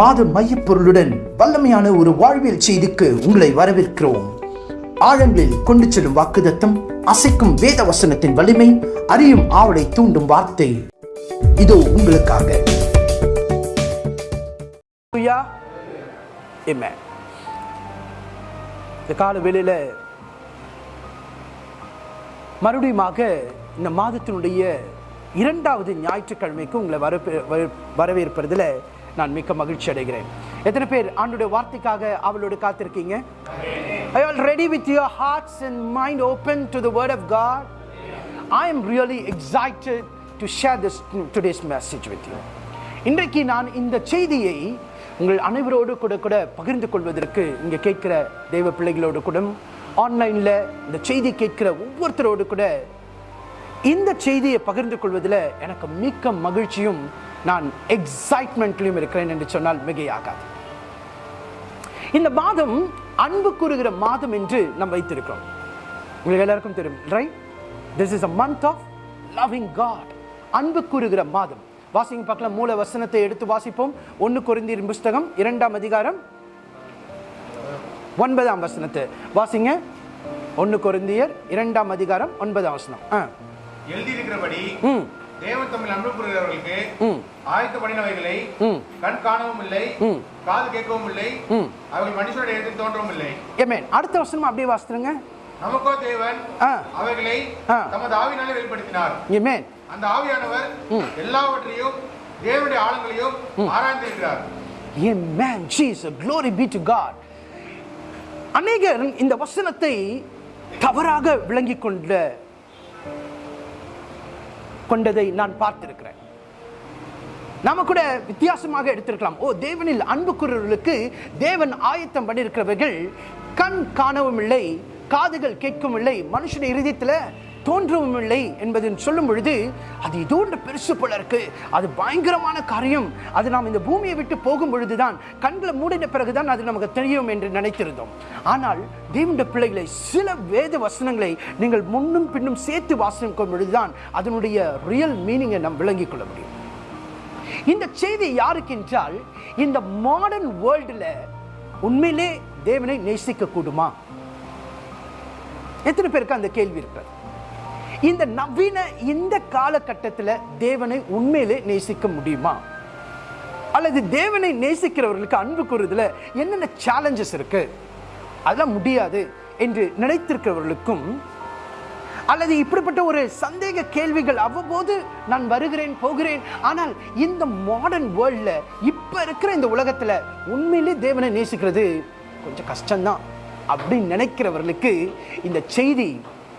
மாத மையப்பொருளுடன் வல்லமையான ஒரு வாழ்வியல் செய்திக்கு உங்களை வரவேற்கிறோம். ஆழங்களில் கொண்டு செல்லும் வாக்குதத்தம் அசைக்கும் வேத வசனத்தின் வலிமை அறியும் ஆவலை தூண்டும் வார்த்தை. இதோ உங்களுக்காக. இந்த கால வேளையில் மறுபடியுமாக இந்த மாதத்தினுடைய இரண்டாவது ஞாயிற்றுக்கிழமைக்கு உங்களை வரவேற்பதில் நான் மிக்க மகிழ்ச்சி அடைகிறேன். எத்தனை பேர் ஆண்டுடைய வார்த்தைக்காக அவளோடு காத்திருக்கீங்க? I all ready with your hearts and mind open to the word of God I am really excited to share this today's message with you இன்றைக்கு நான் இந்த செய்தியை உங்கள் அனைவரோடு கூட கூட பகிர்ந்து கொள்வதற்கு இங்கே கேட்கிற தெய்வ பிள்ளைகளோடு கூட ஆன்லைனில் இந்த செய்தி கேட்கிற ஒவ்வொருத்தரோடு கூட இந்த செய்தியை பகிர்ந்து கொள்வதில் எனக்கு மிக்க மகிழ்ச்சியும் நான் எக்ஸைட்மெண்ட்லையும் இருக்கிறேன் என்று சொன்னால் மிகையாகாது. இந்த மாதம் அன்பு கூறுகிற மாதம் என்று நாம் வைத்திருக்கிறோம். உங்களுக்கு எல்லாருக்கும் தெரியும் right this is a month of loving God அன்பு கூறுகிற மாதம். வாசிங்க பார்க்கலாம். மூல வசனத்தை எடுத்து வாசிப்போம். ஒன்று கொரிந்தியர் புஸ்தகம் இரண்டாம் அதிகாரம் ஒன்பதாம் வசனத்தை. வாசிங்க. ஒன்று கொரிந்தியர் இரண்டாம் அதிகாரம் ஒன்பதாம் வசனம். எழுதியிருக்கிறபடி ம் தேவன் தமிழ் அன்பு கூறுகிறவர்களுக்கு ம். ஆயத்த பண்ணினவைகளை ம். கண் காணவும் இல்லை. காது கேட்கவும் இல்லை அவர்கள் மனுஷனுடைய இடத்தில் தோன்றவும் இல்லை. ஏமேன் அடுத்த வசனம் அப்படியே வாசித்துருங்க. நமக்கோ தேவன் அவைகளை. தமது ஆவினாலே வெளிப்படுத்தினார். ஏமேன். அந்த ஆவியானவர் எல்லாவற்றையும் தேவனுடைய ஆழங்களையும் ஆராய்ந்திருக்கிறார். Amen. Jesus, glory be to God. அநேகர் இந்த வசனத்தை தவறாக விளங்கிக் கொண்ட கொண்டதை நான் பார்த்திருக்கிறேன். நாம கூட வித்தியாசமாக எடுத்திருக்கலாம். ஓ தேவனில் அன்பு தேவன் ஆயத்தம் பண்ணியிருக்கிறவர்கள் கண் காணவும் இல்லை காதுகள் கேட்கவும் இல்லை மனுஷன் இருதயத்தில் தோன்றவும் இல்லை என்பதை சொல்லும் பொழுது அது இதோன்ற பெருசு போல இருக்கு. அது பயங்கரமான காரியம். அது நாம் இந்த பூமியை விட்டு போகும் பொழுதுதான் கண்களை மூடின பிறகுதான் அது நமக்கு தெரியும் என்று நினைத்திருந்தோம். ஆனால் தேவனுடைய பிள்ளைகளை சில வேத வசனங்களை நீங்கள் முன்னும் பின்னும் சேர்த்து வாசிக்கும் பொழுதுதான் அதனுடைய ரியல் மீனிங்கை நாம் விளங்கிக் கொள்ள முடியும். இந்த செய்தி யாருக்கு என்றால் இந்த மாடர்ன் வேர்ல்டில் உண்மையிலே தேவனை நேசிக்க கூடுமா? எத்தனை பேருக்கு அந்த கேள்வி இருக்கிறது? இந்த நவீன இந்த காலகட்டத்தில் தேவனை உண்மையிலே நேசிக்க முடியுமா? அல்லது தேவனை நேசிக்கிறவர்களுக்கு அன்பு கூறுறதுல என்னென்ன சேலஞ்சஸ் இருக்கு? அதெல்லாம் முடியாது என்று நினைத்திருக்கிறவர்களுக்கும் அல்லது இப்படிப்பட்ட ஒரு சந்தேக கேள்விகள் அவ்வப்போது நான் வருகிறேன் போகிறேன் ஆனால் இந்த மாடர்ன் வேர்ல்டில் இப்போ இருக்கிற இந்த உலகத்தில் உண்மையிலே தேவனை நேசிக்கிறது கொஞ்சம் கஷ்டம்தான் அப்படின்னு நினைக்கிறவர்களுக்கு இந்த செய்தி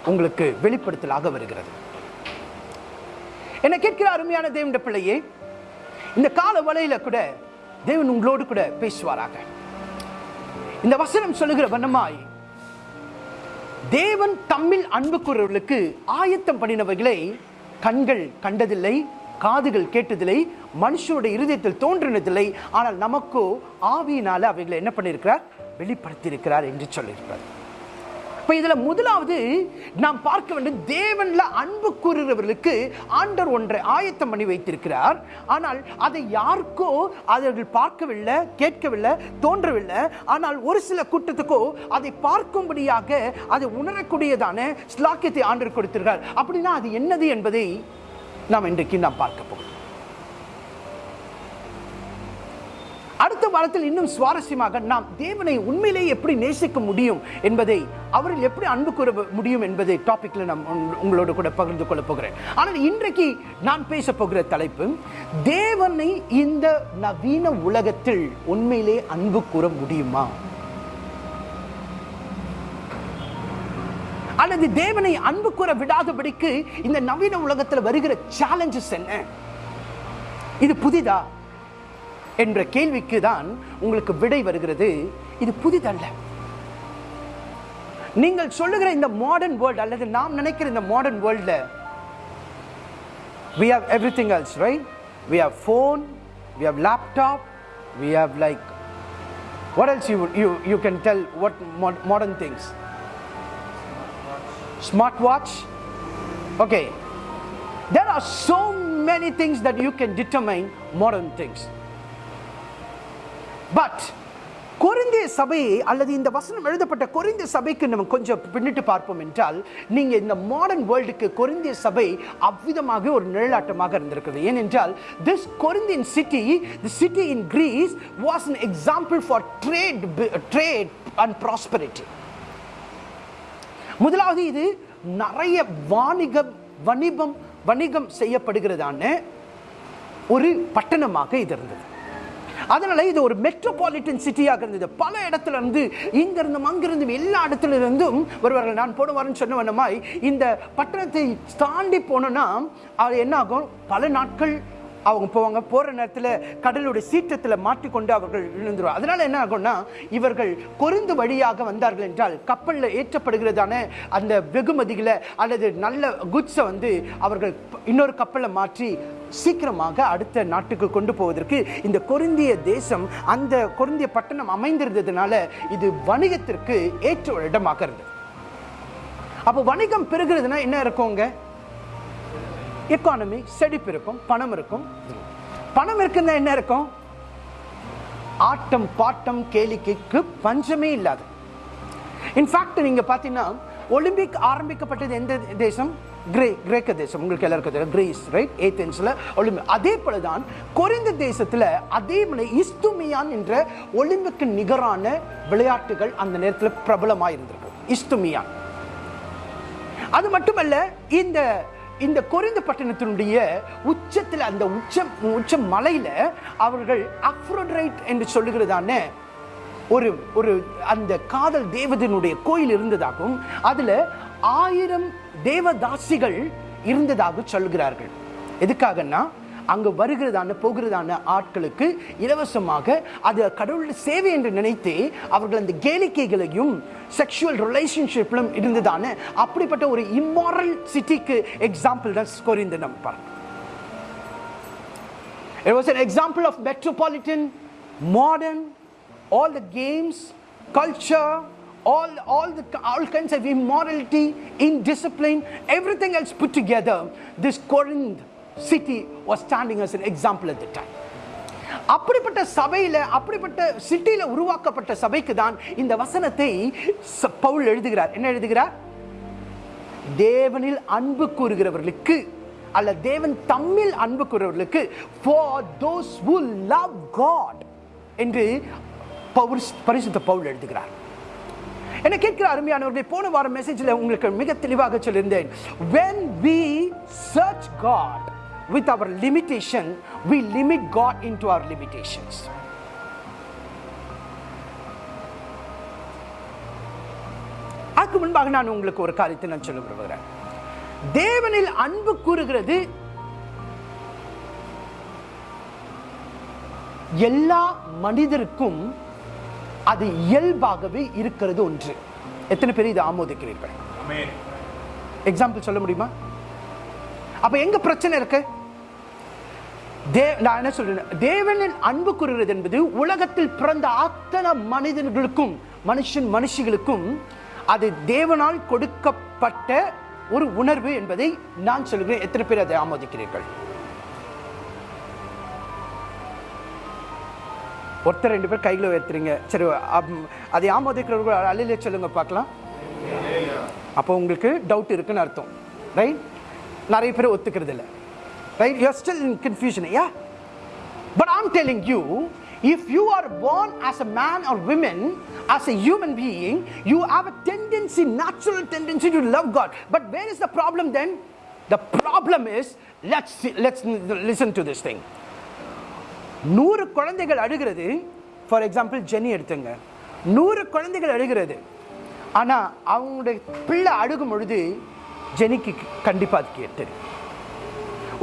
உங்களுக்கு வெளிப்படுத்தலாக வருகிறது. என்ன கேட்கிற அருமையான தேவனுடைய பிள்ளையே இந்த கால வலையில கூட தேவன் உங்களோடு கூட பேசுவாராக. இந்த வசனம் சொல்லுகிற வண்ணமாய் தேவன் தம்மில் அன்பு கூறவர்களுக்கு ஆயத்தம் பண்ணினவைகளை கண்கள் கண்டதில்லை காதுகள் கேட்டதில்லை மனுஷனுடைய இருதயத்தில் தோன்றினதில்லை ஆனால் நமக்கோ ஆவியினால அவைகளை என்ன பண்ணியிருக்கிறார்? வெளிப்படுத்தியிருக்கிறார் என்று சொல்லியிருக்கிறார். இப்போ இதில் முதலாவது நாம் பார்க்க வேண்டும் தேவனில் அன்பு கூறுகிறவர்களுக்கு ஆண்டர் ஒன்றை ஆயத்தம் பண்ணி வைத்திருக்கிறார். ஆனால் அதை யாருக்கோ அவர்கள் பார்க்கவில்லை கேட்கவில்லை தோன்றவில்லை. ஆனால் ஒரு சில கூட்டத்துக்கோ அதை பார்க்கும்படியாக அதை உணரக்கூடியதான ஸ்லாக்கியத்தை ஆண்டர் கொடுத்திருக்கிறார். அப்படின்னா அது என்னது என்பதை நாம் இன்றைக்கு நாம் பார்க்க போகிறோம். அடுத்த வாரத்தில் இன்னும் சுவாரஸ்யமாக நாம் தேவனை உண்மையிலேயே எப்படி நேசிக்க முடியும் என்பதை அவரில் எப்படி அன்பு கூற முடியும் என்பதை டாபிக்ல நான் உங்களோட கூட பகிர்ந்து கொள்ள போகிறேன். ஆனால் இன்றைக்கு நான் பேச போகிற தலைப்பு தேவனை இந்த நவீன உலகத்தில் உண்மையிலே அன்பு கூற முடியுமா? அல்லது தேவனை அன்பு கூற விடாதபடிக்கு இந்த நவீன உலகத்தில் வருகிற சேலஞ்சஸ் என்ன? இது புதிதா? என்ற கேள்விக்கு தான் உங்களுக்கு விடை வருகிறது இது புதிதல்ல நீங்கள் சொல்லுகிற இந்த மாடர்ன் வேர்ல்ட் அல்லது நாம் நினைக்கிற இந்த மாடர்ன் வேர்ல்ட்ல we have everything else right we have phone we have laptop we have like what else you you you can tell what mod- modern things smartwatch okay there are so many things that you can determine modern things but கொரிந்திய சபை அல்லது இந்த வசனம் எழுதப்பட்ட கொரிந்திய சபைக்கு நம்ம கொஞ்சம் பின்னிட்டு பார்ப்போம் என்றால் நீங்கள் இந்த மாடர்ன் வேர்ல்டுக்கு கொரிந்திய சபை அவ்விதமாக ஒரு நிழலாட்டமாக இருந்திருக்குது ஏனென்றால் this Corinthian city the city in Greece was an example for trade trade and prosperity முதலாவது இது நிறைய வாணிகம் வணிகம் வணிகம் செய்யப்படுகிறதான ஒரு பட்டணமாக இது இருந்தது. அதனால இது ஒரு மெட்ரோபாலிட்டன் சிட்டியாக இருந்தது. பல இடத்துல இருந்து இங்கிருந்தும் அங்கிருந்தும் எல்லா இடத்துல இருந்தும் வருவார்கள் நான் போன வாரம் சொன்ன வண்ணமாய் இந்த பட்டணத்தை தாண்டி போனோம்னா அது என்ன ஆகும் பல நாட்கள் அவங்க போவாங்க. போற நேரத்தில் கடலுடைய சீற்றத்தில் மாட்டிக்கொண்டு அவர்கள் விழுந்துருவாங்க. அதனால என்ன ஆகும்னா இவர்கள் கொருந்து வழியாக வந்தார்கள் என்றால் கப்பலில் ஏற்றப்படுகிறதான அந்த வெகுமதிகளை அல்லது நல்ல குட்ஸை வந்து அவர்கள் இன்னொரு கப்பலில் மாற்றி சீக்கிரமாக அடுத்த நாட்டுக்கு கொண்டு போவதற்கு இந்த கொருந்திய தேசம் அந்த கொருந்திய பட்டணம் அமைந்திருந்ததுனால இது வணிகத்திற்கு ஏற்ற ஒரு இடமாக இருந்தது. அப்போ வணிகம் பெருகிறதுனா என்ன இருக்குங்க? எக்கானமி செழிப்பு இருக்கும் பணம் இருக்கும். பணம் இருக்குன்னா என்ன இருக்கும்? ஆட்டம் பாட்டம் கேளிக்கைக்கு பஞ்சமே இல்லாது. இன்ஃபேக்ட் நீங்க பார்த்தீங்கன்னா ஒலிம்பிக் ஆரம்பிக்கப்பட்டது எந்த தேசம்? கிரே கிரேக்க தேசம். உங்களுக்கு எல்லாருக்கும் தெரியும். கிரீஸ் ரைட் ஏத்தென்ஸில் ஒலிம்பிக் அதே போல தான் குறைந்த தேசத்துல அதே போல இஸ்துமியான் என்ற ஒலிம்பிக்கு நிகரான விளையாட்டுகள் அந்த நேரத்தில் பிரபலமாக இருந்திருக்கு இஸ்துமியான். அது மட்டுமல்ல இந்த இந்த கொரிந்த பட்டணத்தினுடைய உச்சத்தில் அந்த உச்சம் உச்ச மலையில அவர்கள் அப்ரோட்ரைட் என்று சொல்லுகிறதான ஒரு ஒரு அந்த காதல் தேவதனுடைய கோயில் இருந்ததாகவும் அதுல ஆயிரம் தேவதாசிகள் இருந்ததாக சொல்கிறார்கள் எதுக்காகன்னா அங்க வருகிறதான போகிறதான ஆட்களுக்கு இலவசமாக அது கடவுளுடைய சேவை என்று நினைத்து அவர்கள் அந்த கேளிக்கைகளையும் செக்ஷுவல் ரிலேஷன்ஷிப்லும் இருந்ததான அப்படிப்பட்ட ஒரு இம்மாரல் சிட்டிக்கு எக்ஸாம்பிள் தான் கொரிந்த நம்ம பார்க்கணும் It was an example of metropolitan, modern, all the games, culture, all, all, the, all kinds of immorality, indiscipline, everything else put together. This Corinth city was standing as an example at the time அப்படிப்பட்ட சபையில் அப்படிப்பட்ட சிட்டியில் உருவாக்கப்பட்ட சபைக்கு தான் இந்த வசனத்தை பவுல் எழுதுகிறார். என்ன எழுதுகிறார்? தேவனில் அன்பு கூறுகிறவர்களுக்கு அல்ல தேவன் தம்மில் அன்பு கூறுகிறவர்களுக்கு for those who love God என்று பவுல் பரிசுத்த பவுல் எழுதுகிறார். என்ன கேட்கிற அருமையானவர்களை போன வாரம் மெசேஜில் உங்களுக்கு மிக தெளிவாக சொல்லியிருந்தேன். When we search God with our limitation we limit God into our limitations. அதுக்கு முன்பாக நான் உங்களுக்கு ஒரு காரியத்தை நான் சொல்ல விரும்புகிறேன். தேவனில் அன்பு கூறுகிறது எல்லா மனிதருக்கும் அது இயல்பாகவே இருக்கிறது ஒன்று. எத்தனை பேர் இதை ஆமோதிக்கிறீர்கள்? எக்ஸாம்பிள் சொல்ல முடியுமா? அப்ப எங்க பிரச்சனை இருக்கு? தே நான் என்ன சொல்றேன் தேவனின் அன்பு கூறுகிறது என்பது உலகத்தில் பிறந்த அத்தனை மனிதர்களுக்கும் மனுஷன் மனுஷிகளுக்கும் அது தேவனால் கொடுக்கப்பட்ட ஒரு உணர்வு என்பதை நான் சொல்கிறேன். எத்தனை பேர் அதை ஆமோதிக்கிறீர்கள்? ஒருத்தர் ரெண்டு பேர் கையில் உயர்த்துறீங்க. சரி அம், அதை ஆமோதிக்கிறவர்கள் அழிலே சொல்லுங்க பார்க்கலாம். அப்போ உங்களுக்கு டவுட் இருக்குன்னு அர்த்தம். ரைட் நிறைய பேர் ஒத்துக்கிறது இல்லை right you still in confusion yeah but I'm telling you if you are born as a man or women as a human being you have a tendency natural tendency to love god but where is the problem then the problem is let's see, let's listen to this thing நூறு குழந்தைகள் அழுகிறது for example Jenny எடுத்துங்க நூறு குழந்தைகள் அழுகிறது ஆனா அவங்களுடைய பிள்ளை அழுகும் பொழுது ஜெனிக்கு கண்டிப்பாக அது கேட்டது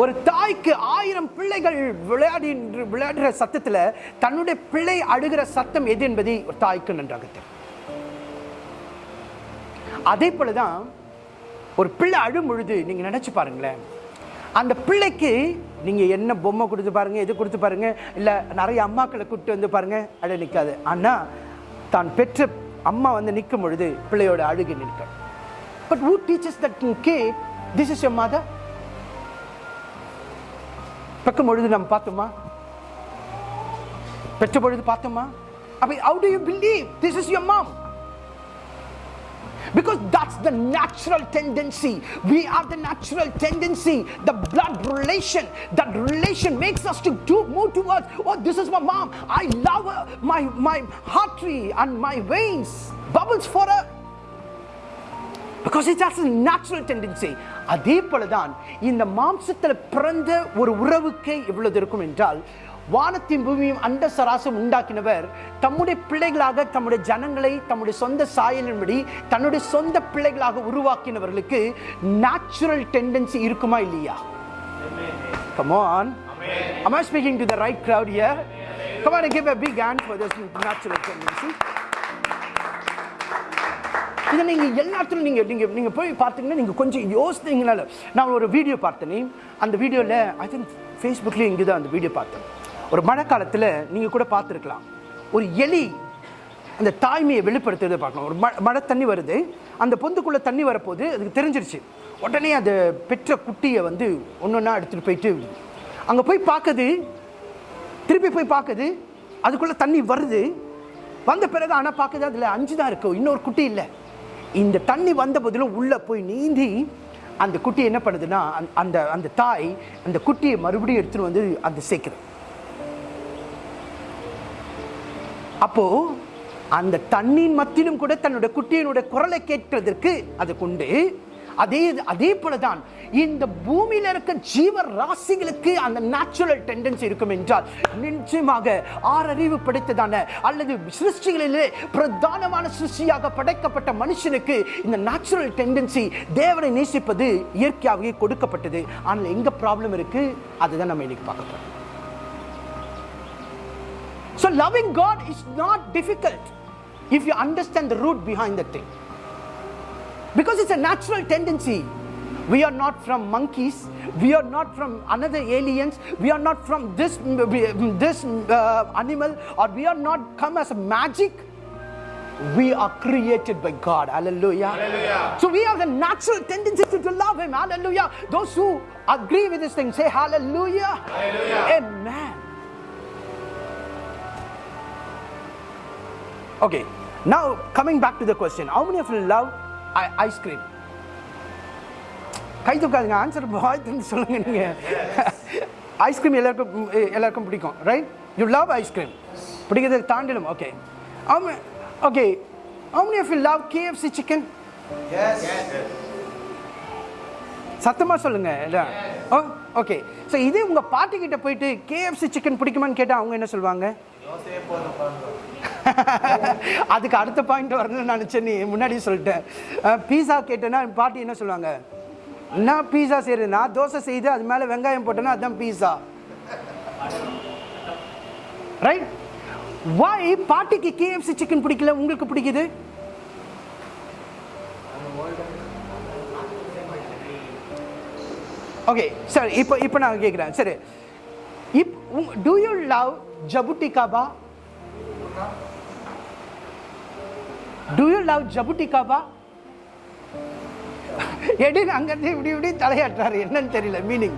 ஒரு தாய்க்கு ஆயிரம் பிள்ளைகள் விளையாடி விளையாடுகிற சத்தத்தில் தன்னுடைய பிள்ளை அழுகிற சத்தம் எது என்பதை ஒரு தாய்க்கு நன்றாக தெரியும். அதே போலதான் ஒரு பிள்ளை அழும் பொழுது நீங்க நினைச்சு பாருங்களேன். அந்த பிள்ளைக்கு நீங்க என்ன பொம்மை கொடுத்து பாருங்க எது கொடுத்து பாருங்க இல்லை நிறைய அம்மாக்களை கூப்பிட்டு வந்து பாருங்க அழ நிற்காது ஆனால் தான் பெற்ற அம்மா வந்து நிற்கும் பொழுது பிள்ளையோட அழுகி நிற்கும் but who teaches that kid this is your mother பக்கம் பொழுது நம்ம பார்த்தோமா பெற்ற பொழுது பார்த்தோமா அப்ப how do you believe this is your mom because that's the natural tendency we have the natural tendency the blood relation that relation makes us to do move towards oh this is my mom i love her my my artery and my veins bubbles for her Because it's as natural tendency அதே போல தான் இந்த மாம்சத்தில் பிறந்த ஒரு உறவுக்கே எவ்வளவு இருக்கும் என்றால் வானத்தின் பூமியும் அண்ட சராசம் உண்டாக்கினவர் தம்முடைய பிள்ளைகளாக தம்முடைய ஜனங்களை தம்முடைய சொந்த சாயலின்படி தன்னுடைய சொந்த பிள்ளைகளாக உருவாக்கினவர்களுக்கு நேச்சுரல் டெண்டன்சி இருக்குமா இல்லையா come on on. Am I speaking to the right crowd here? Come on and give a big hand for this natural tendency. இதை நீங்கள் எல்லாத்துலையும் நீங்கள் நீங்கள் நீங்கள் போய் பார்த்தீங்கன்னா நீங்கள் கொஞ்சம் யோசித்தீங்கனால நான் ஒரு வீடியோ பார்த்தேனே அந்த வீடியோவில் ஐ திங்க் ஃபேஸ்புக்லேயும் இங்கே தான் அந்த வீடியோ பார்த்தேன். ஒரு மழை காலத்தில் நீங்கள் கூட பார்த்துருக்கலாம். ஒரு எலி அந்த தாய்மையை வெளிப்படுத்துறதை பார்க்கணும். ஒரு ம- மழை தண்ணி வருது. அந்த பொந்துக்குள்ளே தண்ணி வரப்போது அதுக்கு தெரிஞ்சிருச்சு. உடனே அந்த பெற்ற குட்டியை வந்து ஒன்று ஒன்றா எடுத்துகிட்டு போயிட்டு அங்கே போய் பார்க்குது. திருப்பி போய் பார்க்குது. அதுக்குள்ளே தண்ணி வருது. வந்த பிறகு ஆனால் பார்க்குது அதில் அஞ்சு தான் இருக்கும் இன்னொரு குட்டி இல்லை. இந்த தண்ணி வந்த போதிலும் உள்ளே போய் நீந்தி அந்த குட்டி என்ன பண்ணுதுன்னா அந்த- அந்த அந்த தாய் அந்த குட்டியை மறுபடியும் எடுத்துகிட்டு வந்து அந்த சேர்க்குது அப்போது அந்த தண்ணியின் மத்தியிலும் கூட தன்னுடைய குட்டியினுடைய குரலை கேட்கிறதற்கு அதை கொண்டு அதே அதே போலதான் இந்த பூமியில இருக்க ஜீவ ராசிகளுக்கு அந்த நேச்சுரல் டெண்டன்சி இருக்கும் என்றால் நிச்சயமாக ஆறறிவு படைத்ததான அல்லது சிருஷ்டிகளிலே பிரதானமான சிருஷ்டியாக படைக்கப்பட்ட மனுஷனுக்கு இந்த நேச்சுரல் டெண்டன்சி தேவனை நேசிப்பது இயற்கையாகவே கொடுக்கப்பட்டது. ஆனால் எங்க ப்ராப்ளம் இருக்கு? அதுதான் நம்ம இன்னைக்கு பார்க்க போகிறோம் So loving God is not difficult if you understand the root behind the thing. Because it's a natural tendency. We are not from monkeys. We are not from another aliens. We are not from this this uh, animal, or we are not come as a magic. We are created by God. Hallelujah. Hallelujah. So we have the natural tendency to, to love Him. Hallelujah. Those who agree with this thing say Hallelujah. Amen. Okay, now coming back to the question, how many of you love cream? கை தூக்காதுங்க answer திறந்து சொல்லுங்க நீங்க. Ice cream எல்லாருக்கும் எல்லாருக்கும் பிடிக்கும் right you love ice cream பிடிக்கிறத தாண்டிடும் okay okay how many of you love KFC chicken சத்தமா சொல்லுங்க ஓ ஓகே ஸோ இது உங்க பாட்டி கிட்ட போயிட்டு கேஎஃப்சி சிக்கன் பிடிக்குமான்னு கேட்டா அவங்க என்ன சொல்லுவாங்க அதுக்கு அடுத்த பாயிண்ட் வரணும்னு நினச்சேன். நீ முன்னாடியே சொல்லிட்டேன் பீஸா கேட்டேன்னா பாட்டி என்ன சொல்லுவாங்க? என்ன பீஸா செய்யுது நான் தோசை செய்து அது மேலே வெங்காயம் போட்டேன்னா அதுதான் பீஸா ரைட் வாய் பாட்டிக்கு கேஎஃப்சி சிக்கன் பிடிக்கல? உங்களுக்கு பிடிக்குது? ஓகே சார் இப்போ இப்போ நான் கேட்குறேன் சரி. If do you love jabuticaba do you love jabuticaba Eddine அங்கிருந்து இப்படி இப்படி தலையாட்டுறாரு. என்னன்னு தெரியல. Meaning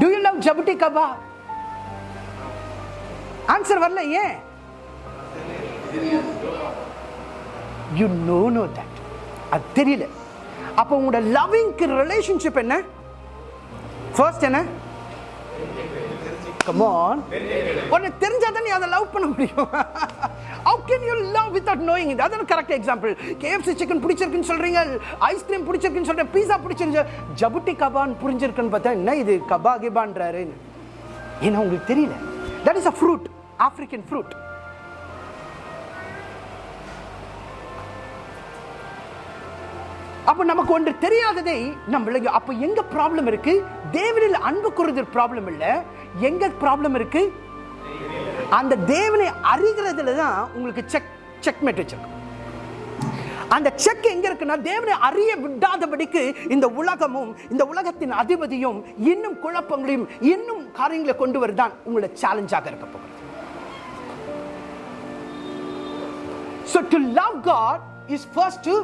do you love jabuticaba answer வரல ஏன்? யூ நோ நோ தட் அது தெரியல. அப்போ உங்களோட லவ்விங்க்கு ரிலேஷன்ஷிப் என்ன? ஃபர்ஸ்ட் என்ன? கமான் உன்னை உனக்கு நீ அதை லவ் பண்ண முடியும். How can you love without knowing it? அதான் கரெக்ட் எக்ஸாம்பிள் கேஎஃப்சி சிக்கன் பிடிச்சிருக்குன்னு சொல்றீங்க. ஐஸ்கிரீம் பிடிச்சிருக்குன்னு சொல்கிறேன் பீஸா பிடிச்சிருந்து ஜபுட்டி கபான்னு புரிஞ்சிருக்குன்னு பார்த்தா என்ன இது? கபா கிபான்றாரு ஏன்னா உங்களுக்கு தெரியல. That is a fruit African fruit அப்போ நமக்கு ஒன்று தெரியாததை நம்ம அப்போ எங்க ப்ராப்ளம் இருக்கு? தேவனில் அன்பு கூறுதல் ப்ராப்ளம் இல்லை. எங்க ப்ராப்ளம் இருக்கு? அந்த தேவனை அறிகிறதுல தான் உங்களுக்கு செக் செக்மேட் வச்சிருக்கும் அந்த செக் எங்க இருக்குன்னா தேவனை அறிய விடாதபடிக்கு இந்த உலகமும் இந்த உலகத்தின் அதிபதியும் இன்னும் குழப்பங்களையும் இன்னும் காரியங்களை கொண்டு வருதான் உங்களோட சேலஞ்சாக இருக்க போகிறது So to love God is first to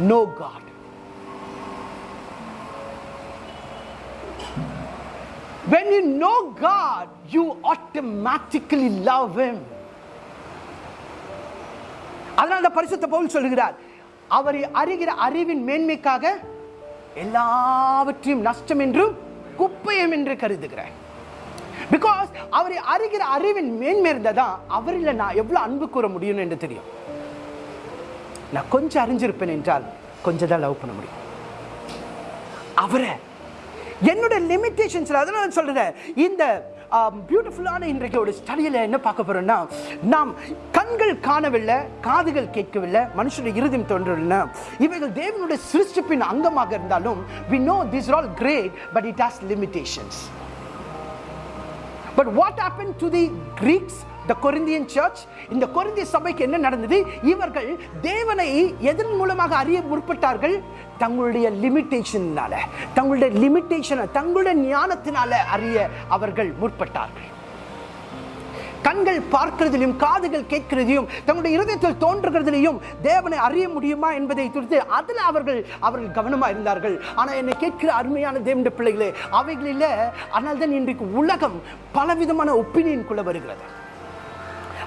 know God. when you know god you automatically love him. அதனால அந்த பரிசுத்த பவுல் சொல்லுகிறார் அவரை அறிகிற அறிவின் மேன்மைக்காக எல்லாவற்றையும் நஷ்டம் என்றும் குப்பையம் என்று கருதுகிறேன் பிகாஸ் அவரை அறிகிற அறிவின் மேன்மை இருந்ததான் அவரில் நான் எவ்வளோ அன்பு கூற முடியும் என்று தெரியும். நான் கொஞ்சம் அறிஞ்சிருப்பேன் என்றால் கொஞ்சம் தான் லவ் பண்ண முடியும். அவரை என்னோட லிமிட்டேஷன்ஸ் அதனால நான் இந்த பியூட்டிஃபுல்லான இன்றைக்கு ஒரு ஸ்டடியில் என்ன பார்க்க போறோம்னா நாம் கண்கள் காணவில்லை காதுகள் கேட்கவில்லை மனுஷனுடைய இருதயம் தோன்றவில்லை. இவைகள் தேவனுடைய சிருஷ்டிப்பின் அங்கமாக இருந்தாலும் we know this all great but it has limitations but what happen to the Greeks the Corinthian church இந்த கொரிந்திய சபைக்கு என்ன நடந்தது? இவர்கள் தேவனை எதன் மூலமாக அறிய முற்பட்டார்கள்? தங்களுடைய லிமிட்டேஷனால தங்களுடைய லிமிட்டேஷனை தங்களுடைய ஞானத்தினால அறிய அவர்கள் முற்பட்டார்கள். கண்கள் பார்க்கிறதிலும் காதுகள் கேட்கிறதையும் தங்களுடைய இருதயத்தில் தோன்றுகிறதிலையும் தேவனை அறிய முடியுமா என்பதை குறித்து அதில் அவர்கள் அவர்கள் கவனமாக இருந்தார்கள். ஆனால் என்னை கேட்கிற அருமையான தேவண்ட பிள்ளைகளே அவைகளில் ஆனால் தான் இன்றைக்கு உலகம் பலவிதமான ஒப்பீனியன் குள்ள வருகிறது.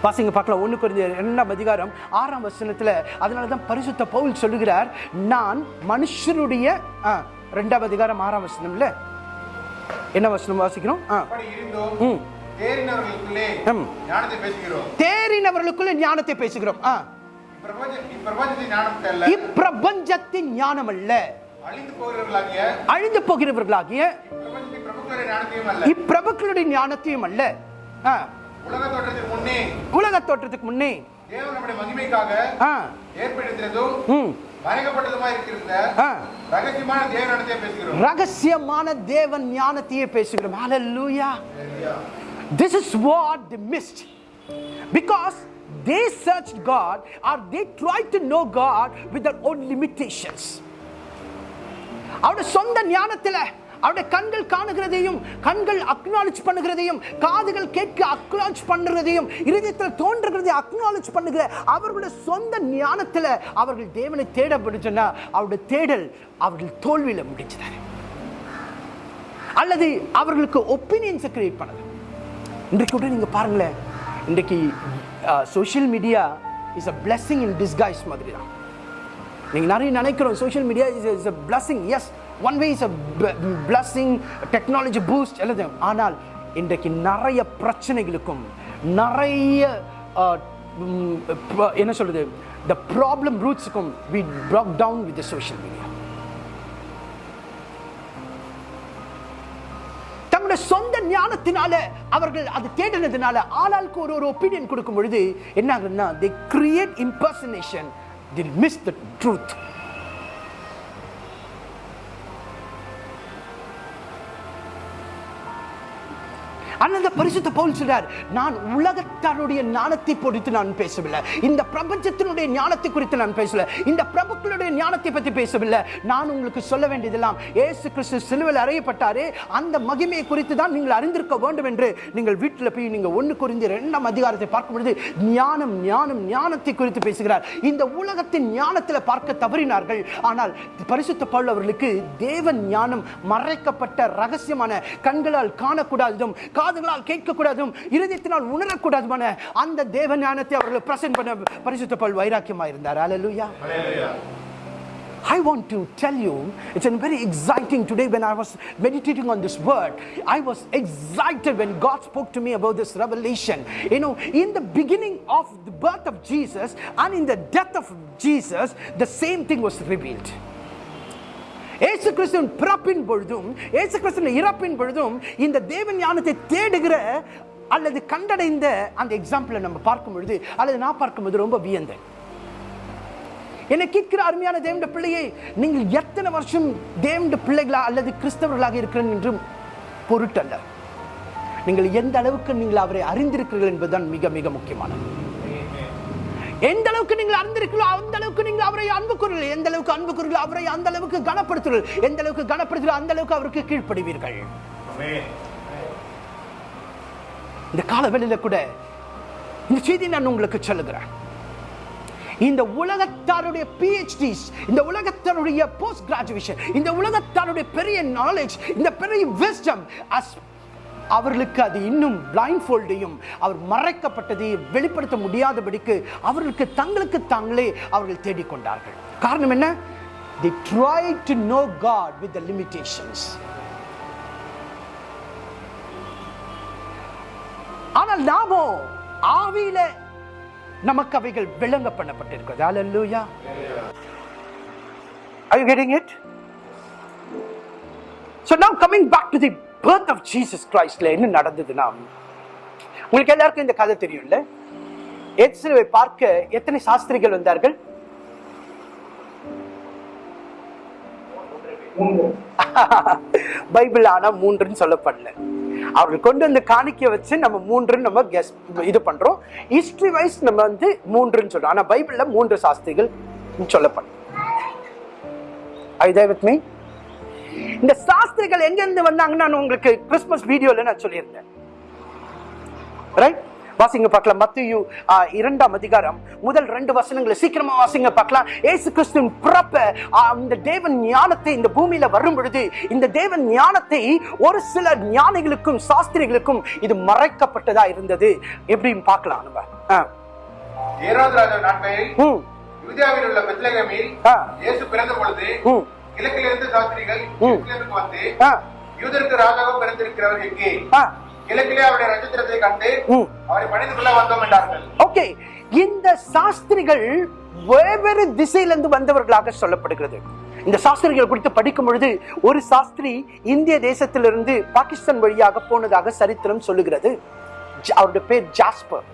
வாசிங்க பார்க்கலாம். ஒன்று குறைந்த இரண்டாம் அதிகாரம் ஆறாம் வசனத்தில் அதனால தான் பரிசுத்த பவுல் சொல்லுகிறார் நான் மனுஷருடைய ஆ, ரெண்டாம் அதிகாரம் ஆறாம் வசனம்ல. என்ன வசனம் வாசிக்கிறோம்? ஆ. ம். தேறினவர்களுக்குள்ளே. ஞானத்தை பேசுகிறோம். ஆ. இப்பிரபஞ்ச- இப்பிரபஞ்சத்தின் ஞானம் அல்ல. அழிந்து போகிறவர்களாகிய இப்பிரபுக்களுடைய ஞானத்தையும் அல்ல. உலக தோற்றத்திற்கு முன்னே உலக தோற்றத்துக்கு முன்னே தேவன் நம்முடைய மகிமைக்காக ஆ, ஏற்படுத்தினதும் ம், மறைக்கப்பட்டதுமாய் இருக்கிற ஆ. ரகசியமான தேவ ஞானத்தை பேசுகிறோம். ரகசியமான தேவன் ஞானத்தையே பேசுகிறோம். ஹalleluya this is what they missed. Because they searched god or they tried to know god with their own limitations. அவருடைய சொந்த ஞானத்துல அவருடைய கண்கள் காணுகிறதையும் கண்கள் அக்னாலஜ் பண்ணுகிறதையும் காதுகள் கேட்க அக்னாலஜ் பண்ணுறதையும் இருதயத்தில் தோன்றுகிறதை அக்னாலஜ் பண்ணுகிற அவர்களுடைய சொந்த ஞானத்துல அவர்கள் தேவனை தேட முடிஞ்சுன்னா அவருடைய தேடல் அவர்கள் தோல்வியில முடிஞ்சது அல்லது அவர்களுக்கு ஒப்பீனியன்ஸை கிரியேட் பண்ணது இன்றைக்கு கூட நீங்க பாருங்களேன் இன்றைக்கு social media is a blessing in disguise மாதிரி தான் நீங்க நிறைய நினைக்கிறோம் social media is is a blessing as one way is a blessing technology boost எல்லாத்தையும். ஆனால் இன்றைக்கு நிறைய பிரச்சனைகளுக்கும் நிறைய என்ன சொல்கிறது the problem ரூட்ஸுக்கும் we bog down with social media சொந்த ஞானத்தினால அவர்கள் அது தேடினதுனால ஆளாளுக்கு ஒரு ஒரு ஒப்பீனியன் கொடுக்கும் பொழுது என்ன ஆகுதுன்னா they create impersonation they miss the truth ஆனால் இந்த பரிசுத்த பவுல் சொல்றார் நான் உலகத்தாருடைய ஞானத்தை பொறுத்து நான் பேசவில்லை. இந்த பிரபஞ்சத்தினுடைய ஞானத்தை குறித்து நான் பேசல இந்த பிரபுக்களுடைய ஞானத்தை பற்றி பேசவில்லை. நான் உங்களுக்கு சொல்ல வேண்டியதெல்லாம் ஏசு கிறிஸ்து சிலுவில் அறையப்பட்டாரே. அந்த மகிமையை குறித்து தான் நீங்கள் அறிந்திருக்க வேண்டும் என்று நீங்கள் வீட்டில் போய் நீங்கள் ஒன்று குறிந்து ரெண்டாம் அதிகாரத்தை பார்க்கும் பொழுது ஞானம் ஞானம் ஞானத்தை குறித்து பேசுகிறார். இந்த உலகத்தின் ஞானத்தில் பார்க்க தவறினார்கள். ஆனால் பரிசுத்த பவுல் அவர்களுக்கு தேவன் ஞானம் மறைக்கப்பட்ட ரகசியமான கண்களால் காணக்கூடாததும் காதுகளால் கேட்கக்கூடாதும் இருதயத்தினால் உணரக்கூடாதுமான அந்த தேவ ஞானத்தை அவர்கள் பிரசன்ட் பண்ண பரிசுத்த பவுல் வைராக்கியமாக இருந்தார் அல்லேலூயா I want to tell you, it's a very exciting today when I was meditating on this word. I was excited when God spoke to me about this revelation. You know, in the beginning of the birth of Jesus and in the death of Jesus, the same thing was revealed. ஏசு கிறிஸ்துவின் பிறப்பின் பொழுதும் ஏசு கிறிஸ்துவின் இறப்பின் பொழுதும் இந்த தேவ ஞானத்தை தேடுகிற அல்லது கண்டடைந்த அந்த எக்ஸாம்பிளை நம்ம பார்க்கும் பொழுது அல்லது நான் பார்க்கும்போது ரொம்ப வியந்தேன் என்னை கேட்கிற அருமையான தேவண்ட பிள்ளையை நீங்கள் எத்தனை வருஷம் தேவண்ட பிள்ளைகளா அல்லது கிறிஸ்தவர்களாக இருக்கிறேன் என்றும் பொருட்டல்ல. நீங்கள் எந்த அளவுக்கு நீங்கள் அவரை அறிந்திருக்கிறீர்கள் என்பதுதான் மிக மிக முக்கியமானது. எந்த அளவுக்கு நீங்கள் அறிந்திருக்கிறீர்களோ அந்த அளவுக்கு நீங்கள் அவரை அன்பு கூறுங்கள் எந்த அளவுக்கு அன்பு கூறுங்கள் அவரை அந்த அளவுக்கு கனப்படுத்துங்கள் எந்த அளவுக்கு கனப்படுத்துகிறீர்கள் அந்த அளவுக்கு அவருக்கு கீழ்ப்படுவீர்கள். இந்த காலவெளியில கூட இந்த செய்தி நான் உங்களுக்கு சொல்லுகிறேன். இந்த உலகத்தாருடைய பிஹெச்டிஸ் இந்த உலகத்தாருடைய போஸ்ட் கிராஜுவேஷன் இந்த உலகத்தாருடைய பெரிய நாலேஜ் இந்த பெரிய விஸ்டம் அவர்களுக்கு அது இன்னும் பிளைண்ட் ஃபோல்டையும் அவர் மறைக்கப்பட்டதை வெளிப்படுத்த முடியாதபடிக்கு அவர்களுக்கு தங்களுக்கு தாங்களே அவர்கள் தேடிக்கொண்டார்கள். காரணம் என்ன? They try to know God with the limitations ஆனால் நாமோ ஆவியில நமக்கு அவைகள் விளங்க பண்ணப்பட்டிருக்கிறது அல்லூயா are you getting it? So now coming back to the birth of Jesus கிரைஸ்ட்ல என்ன நடந்ததுன்னா உங்களுக்கு எல்லாருக்கும் இந்த கதை தெரியும்ல? எத்சிலுவை பார்க்க எத்தனை சாஸ்திரிகள் வந்தார்கள்? பைபிள் ஆனா மூன்றுன்னு சொல்லப்படல. அவர்கள் கொண்டு வந்து காணிக்க வச்சு நம்ம மூன்றுன்னு நம்ம கெஸ் இது பண்றோம். ஹிஸ்டரி வைஸ் நம்ம வந்து மூன்றுன்னு சொல்றோம். ஆனா பைபிள்ல மூன்று சாஸ்திரிகள் சொல்லப்படும் ஐ வித் மீ இந்த சாஸ்திரிகள் எங்க இருந்து வந்தாங்கன்னு நான் உங்களுக்கு கிறிஸ்மஸ் வீடியோல நான் சொல்லியிருந்தேன். ரைட் வாசிங்க பார்க்கலாம். மத்தியு இரண்டாம் அதிகாரம் முதல் ரெண்டு வசனங்களை சீக்கிரமா வாசிங்க பார்க்கலாம். ஏசு கிறிஸ்துவின் பிறப்ப இந்த தேவன் ஞானத்தை இந்த பூமியில வரும் பொழுது இந்த தேவன் ஞானத்தை ஒரு சில ஞானிகளுக்கும் சாஸ்திரிகளுக்கும் இது மறைக்கப்பட்டதா இருந்தது. எப்படின்னு பார்க்கலாம் நம்ம. ஏரோது ராஜா நாட்களில் யூதியாவில் உள்ள பெத்லகேமில். இயேசு பிறந்த பொழுது கிழக்கிலிருந்து சாஸ்திரிகள் வந்து யூதருக்கு ராஜாவாக பிறந்திருக்கிறவர் எங்கே? கிழக்கிலே அவருடைய நட்சத்திரத்தை கண்டு. அவரை பணிந்து கொள்ள வந்தோம் என்றார்கள். ஓகே. இந்த சாஸ்திரிகள் வெவ்வேறு திசையிலிருந்து வந்தவர்களாக சொல்லப்படுகிறது. இந்த சாஸ்திரிகள் குறித்து படிக்கும் பொழுது ஒரு சாஸ்திரி இந்திய தேசத்திலிருந்து பாகிஸ்தான் வழியாக போனதாக சரித்திரம் சொல்லுகிறது. அவருடைய பேர் Jasper.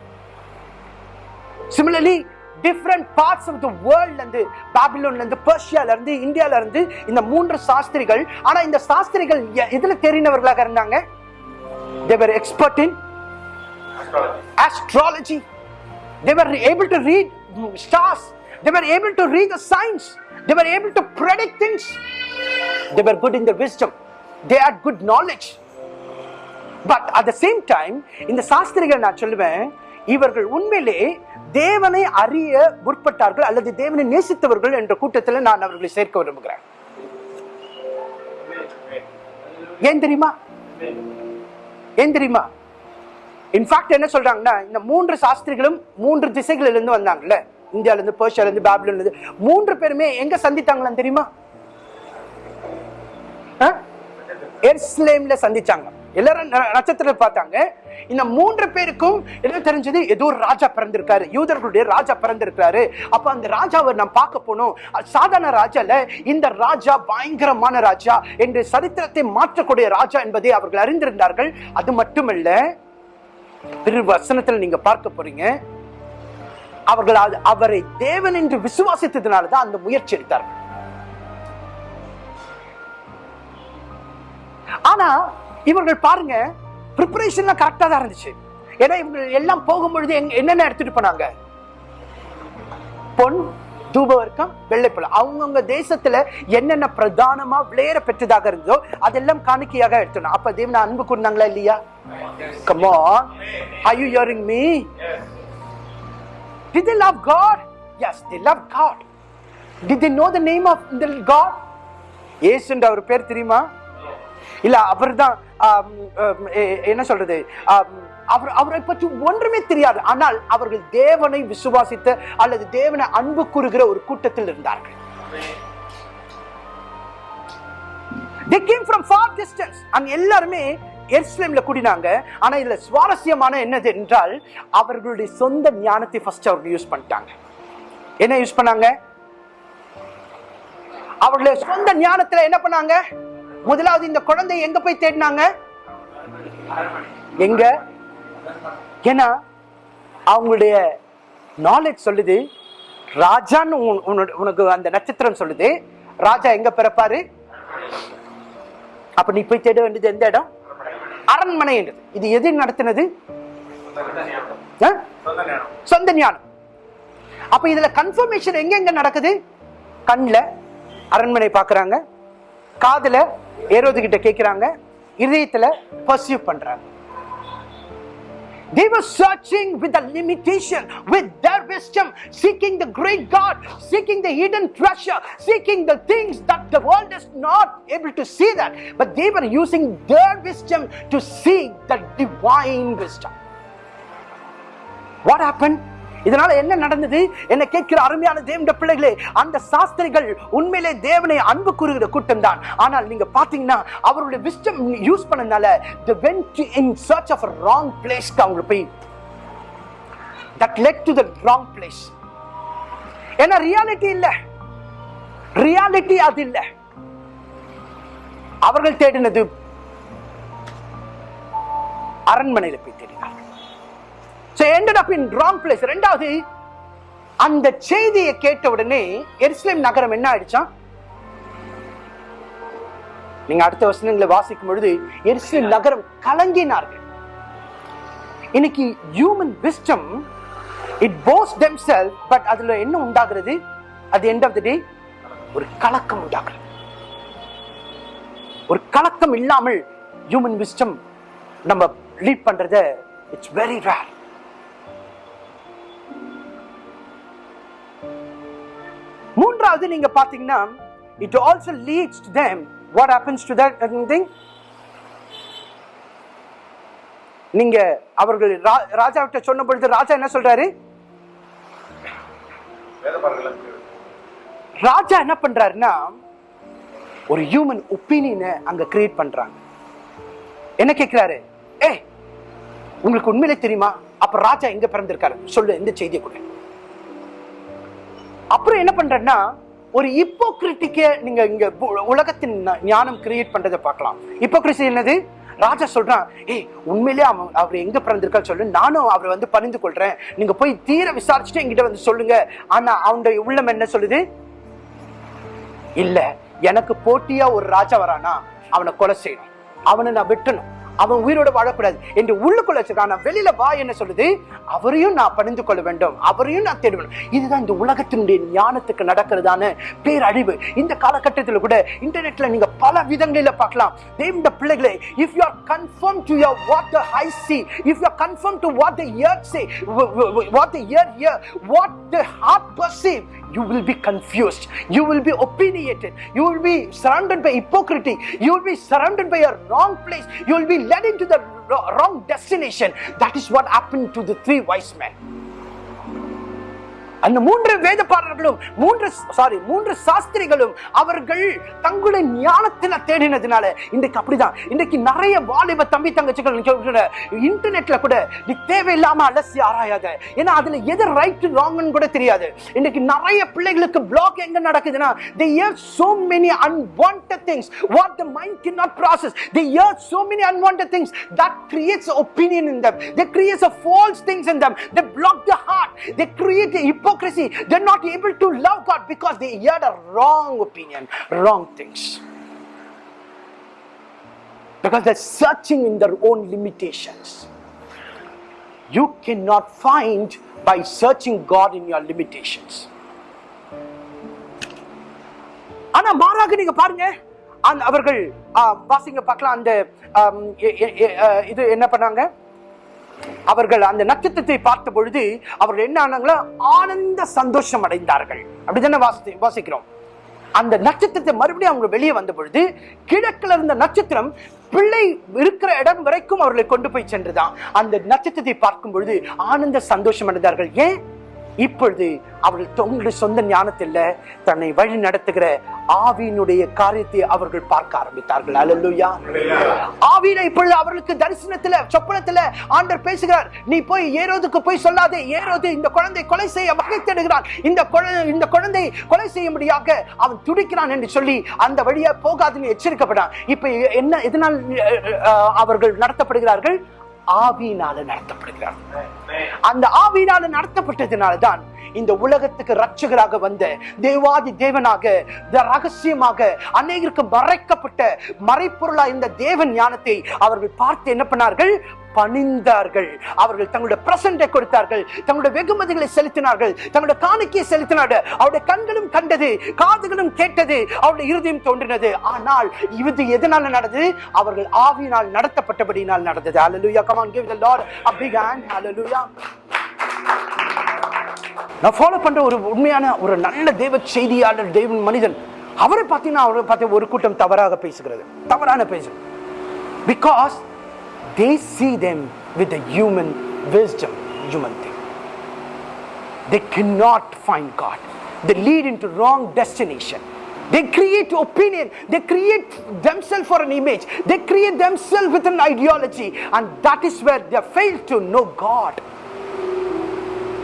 Similarly different parts of the வேர்ல்ட்ல இருந்து பாபிலோன்ல இருந்து பெர்ஷியால இருந்து இந்தியால இருந்து இந்த மூன்று சாஸ்திரிகள் ஆனா இந்த சாஸ்திரிகள் எதுல தெரிந்தவர்களாக இருந்தாங்க astrology. They were able to read mm, stars. They were able to read the signs. They were able to predict things. They were good in their wisdom. They had good knowledge. But at the same time இந்த சாஸ்திரிகள் நான் சொல்லுவேன் இவர்கள் உண்மையிலே தேவனை அறிய முற்பட்டார்கள் அல்லது தேவனை நேசித்தவர்கள் என்ற கூட்டத்தில் நான் அவர்களை சேர்க்க விரும்புகிறேன். ஏன் தெரியுமா? ஏன் தெரியுமா? இன்ஃபேக்ட் என்ன சொல்றாங்கன்னா இந்த மூன்று சாஸ்திரிகளும் மூன்று திசைகளிலிருந்து இருந்து வந்தாங்கல்ல. இந்தியால இருந்து பெர்ஷியால இருந்து இருந்து மூன்று பேருமே எங்க சந்தித்தாங்களான்னு தெரியுமா? ஆ? சந்திச்சாங்க எல்லாரும் நட்சத்திரத்தில் நட்சத்திரத்தை பார்த்தாங்க. இந்த மூன்று பேருக்கும் என்ன தெரிஞ்சது? ஏதோ ஒரு ராஜா பிறந்திருக்காரு. யூதர்களுடைய ராஜா பிறந்திருக்காரு அப்ப அந்த ராஜாவை நான் பார்க்க போனோம். சாதாரண ராஜா இல்ல. இந்த ராஜா பயங்கரமான ராஜா என்று சரித்திரத்தை மாற்றக்கூடிய ராஜா என்பதை அவர்கள் அறிந்திருந்தார்கள். அது மட்டுமல்ல திரு வசனத்தில் நீங்க பார்க்க போறீங்க. அவர்கள் அது- அவரை தேவன் என்று விசுவாசித்ததுனால தான் அந்த முயற்சி எடுத்தார்கள். ஆனா இவர்கள் பாருங்க ப்ரிப்பரேஷன்லாம் கரெக்டாக தான் இருந்துச்சு. ஏன்னா இவங்க எல்லாம் போகும்பொழுது எங் என்னென்ன எடுத்துட்டு போனாங்க? பொன் தூபவர்க்கம் வெள்ளைப்பழம். அவங்கவுங்க தேசத்துல என்னென்ன பிரதானமா விளையற பெற்றதாக இருந்ததோ அதெல்லாம் காணிக்கையாக எடுத்தணும் அப்ப தேவன அன்பு கூர்ந்தாங்களா இல்லையா? Come on I you யோரிங் me did they love god? Yes they loved god. Did they know the name of the god? இயேசுன்ற அவர் பேர் தெரியுமா? இல்ல அவர்தான் என்ன சொல்றது? அவர் அவரை பற்றி ஒன்றுமே தெரியாது. ஆனால் அவர்கள் தேவனை விசுவாசித்த அல்லது தேவனை அன்பு கூறுகிற ஒரு கூட்டத்தில் இருந்தார்கள். They came from far distance. and எல்லாருமே எருசலேம்ல கூடினாங்க. ஆனா இதுல சுவாரஸ்யமான என்னது என்றால் அவர்களுடைய சொந்த ஞானத்தை ஃபர்ஸ்ட் அவர்கள் யூஸ் பண்ணிட்டாங்க. என்ன யூஸ் பண்ணாங்க? அவர்களுடைய சொந்த ஞானத்துல என்ன பண்ணாங்க? முதலாவது இந்த குழந்தை எங்க போய் தேடினாங்க? எங்க? ஏன்னா அவங்களுடைய நாலேஜ் சொல்லுது ராஜான்னு உன்- உனக்கு அந்த நட்சத்திரம் சொல்லுது ராஜா எங்க பிறப்பாரு? அப்ப நீ போய் தேட வேண்டியது எந்த இடம்? அரண்மனை என்றது இது எது நடத்தினது? ஆ? சொந்த ஞானம். அப்ப இதுல கன்ஃபர்மேஷன் எங்க எங்க நடக்குது? கண்ணில் அரண்மனை பாக்குறாங்க காதுல ஏரோது கிட்ட கேட்கிறாங்க இதயத்துல பர்சியூ பண்றாங்க They were searching with a limitation, with their wisdom, seeking the great God, seeking the hidden treasure, seeking the things that the world is not able to see that. But they were using their wisdom to seek the divine wisdom. What happened? இதனால என்ன நடந்தது? என்ன கேட்கிற அருமையான தேவண்ட பிள்ளைகளே அந்த சாஸ்திரிகள் உண்மையிலே தேவனை அன்பு கூறுகிற கூட்டம் தான் ஆனால் நீங்க பாத்தீங்கன்னா அவருடைய விஸ்டம் யூஸ் பண்ணனால தி went in search of wrong wrong அவங்க போய் that led to the wrong place ஏன்னா ரியாலிட்டி இல்ல. ரியாலிட்டி அது இல்ல. அவர்கள் தேடினது அரண்மனையில போய் தேடினார் so ended up in wrong place ரெண்டாவது அந்த செய்தியை கேட்ட உடனே எருசலேம் நகரம் என்ன ஆயிடுச்சா? நீங்க அடுத்த வசனங்களை வாசிக்கும் பொழுது எருசலேம் நகரம் கலங்கினார்கள். இன்னைக்கு human wisdom it pose themselves but அதுல என்ன உண்டாகிறது? அது எண்ட் ஆஃப் த டே ஒரு கலக்கம் உண்டாகிறது. ஒரு கலக்கம் இல்லாமல் ஹியூமன் விஸ்டம் நம்ம லீட் பண்றத இட்ஸ் வெரி ரேர் மூன்றாவது நீங்க பாத்தீங்கன்னா it also leads to them what happens to that thing நீங்க அவர்கள் ரா- ராஜாவிட்ட சொன்ன பொழுது ராஜா என்ன சொல்றாரு? ராஜா என்ன பண்றாருன்னா ஒரு ஹியூமன் ஒப்பீனியனை அங்க கிரியேட் பண்றாங்க. என்ன கேட்கிறாரு? ஏ உங்களுக்கு உண்மையிலே தெரியுமா? அப்ப ராஜா எங்க பிறந்திருக்காரு? சொல்லு இந்த செய்தியை கூட அப்புறம் என்ன பண்றேன்னா ஒரு இப்போக்ரிட்டிக்கே நீங்க இங்க உலகத்தின் ஞானம் கிரியேட் பண்றதை பார்க்கலாம். இப்போக்ரிசி என்னது? ராஜா சொல்றான் ஏய் உண்மையிலே அவன் அவர் எங்க பிறந்திருக்கா சொல்லு. நானும் அவரை வந்து பணிந்து கொள்றேன். நீங்க போய் தீர விசாரிச்சுட்டு என்கிட்ட வந்து சொல்லுங்க. ஆனா அவனுடைய உள்ளம் என்ன சொல்லுது? இல்ல எனக்கு போட்டியா ஒரு ராஜா வரானா அவனை கொலை செய்யணும். அவனை நான் வெட்டணும். அவன் உயிரோட வாழக்கூடாது என்று உள்ளுக்குள்ள வச்சிருக்கான். வெளியில வா என்ன சொல்லுது? அவரையும் நான் பணிந்து கொள்ள வேண்டும். அவரையும் நான் தேடுவேன் இதுதான் இந்த உலகத்தினுடைய ஞானத்துக்கு நடக்கிறதான பேரழிவு. இந்த காலகட்டத்தில் கூட இன்டர்நெட்ல நீங்க பல விதங்களில பார்க்கலாம். இந்த பிள்ளைகளே. If you are conform to your what the eye see if you are conform to what the ear say what the ear ear what the heart perceive you will be confused. You will be opinionated. You will be surrounded by hypocrisy. You will be surrounded by a wrong place. You will be led into the wrong destination. That is what happened to the three wise men அந்த மூன்று வேதப்பாரர்களும் மூன்று sorry மூன்று சாஸ்திரிகளும் அவர்கள் தங்களுடைய ஞானத்துல தேடினதுனால இன்றைக்கு அப்படிதான் இன்றைக்கு நிறைய வாலிப தம்பி தங்கச்சிகள் கூட இன்டர்நெட்ல கூட நீ தேவையில்லாம அலசி ஆராயாத ஏன்னா அதுல எது ரைட் ராங்னு கூட தெரியாது இன்னைக்கு நிறைய பிள்ளைகளுக்கு பிளாக் எங்க நடக்குதுன்னா they hear so many unwanted things what the mind cannot process they hear so many unwanted things that creates opinion in them they creates a false things in them they block the heart they create a hypocrisy they're not able to love god because they heard a wrong opinion wrong things because they're searching in their own limitations you cannot find by searching god in your limitations ஆனா மாறாக நீங்க பாருங்க அவர்கள் வாசிங்க பார்க்கலாம் அந்த இது என்ன பண்ணாங்க அவர்கள் அந்த நட்சத்திரத்தை பார்த்த பொழுது அவர்கள் என்ன ஆனாங்களோ ஆனந்த சந்தோஷம் அடைந்தார்கள். அப்படிதானே வாசி வாசிக்கிறோம். அந்த நட்சத்திரத்தை மறுபடியும் அவங்க வெளியே வந்த பொழுது கிழக்குல இருந்த நட்சத்திரம் பிள்ளை இருக்கிற இடம் வரைக்கும் அவர்களை கொண்டு போய் சென்றுதான். அந்த நட்சத்திரத்தை பார்க்கும் பொழுது ஆனந்த சந்தோஷம் அடைந்தார்கள். ஏன்? இப்பொழுது அவர்கள் தங்களுடைய சொந்த ஞானத்தில் தன்னை வழி நடத்துகிற ஆவியினுடைய காரியத்தை அவர்கள் பார்க்க ஆரம்பித்தார்கள். அலல்லுயா ஆவியில இப்பொழுது அவர்களுக்கு தரிசனத்துல சொப்பனத்துல ஆண்டர் பேசுகிறார். நீ போய் ஏரோதுக்கு போய் சொல்லாதே. ஏரோது இந்த குழந்தை கொலை செய்ய வகை தேடுகிறான் இந்த இந்த குழந்தை கொலை செய்யும்படியாக அவன் துடிக்கிறான் என்று சொல்லி அந்த வழியா போகாதுன்னு எச்சரிக்கப்படான் இப்ப என்ன எதனால் அவர்கள் நடத்தப்படுகிறார்கள்? ஆவியினால நடத்தப்படுகிறார். அந்த ஆவியினால நடத்தப்பட்டதுனால தான் இந்த உலகத்துக்கு ரட்சகராக வந்த தேவாதி தேவனாக ரகசியமாக அநேகருக்கு மறைக்கப்பட்ட மறைப்பொருளா இந்த தேவன் ஞானத்தை அவர்கள் பார்த்து என்ன பண்ணார்கள்? பணிந்தார்கள். அவர்கள் தங்களுடைய பிரசண்டை கொடுத்தார்கள். தங்களுடைய வெகுமதிகளை செலுத்தினார்கள். தங்களுடைய காணிக்கையை செலுத்தினார்கள். அவருடைய கண்களும் கண்டது காதுகளும் கேட்டது அவருடைய இருதயம் தோன்றினது. ஆனால் இது எதனால நடந்தது? அவர்கள் ஆவியினால் நடத்தப்பட்டபடியினால் நடந்தது. Hallelujah come on give the Lord lord a big hand. Hallelujah. நான் ஃபாலோ பண்ற ஒரு உண்மையான ஒரு நல்ல தெய்வ செய்தியாளர் தெய்வ மனிதன் அவரை பார்த்தீங்கன்னா அவரை பார்த்து ஒரு கூட்டம் தவறாக பேசுகிறது. தவறான பேசு because they see them with the human wisdom, human thing. They cannot find God. They lead into wrong destination. They create opinion. They create themselves for an image. They create themselves with an ideology. And that is where they fail to know God.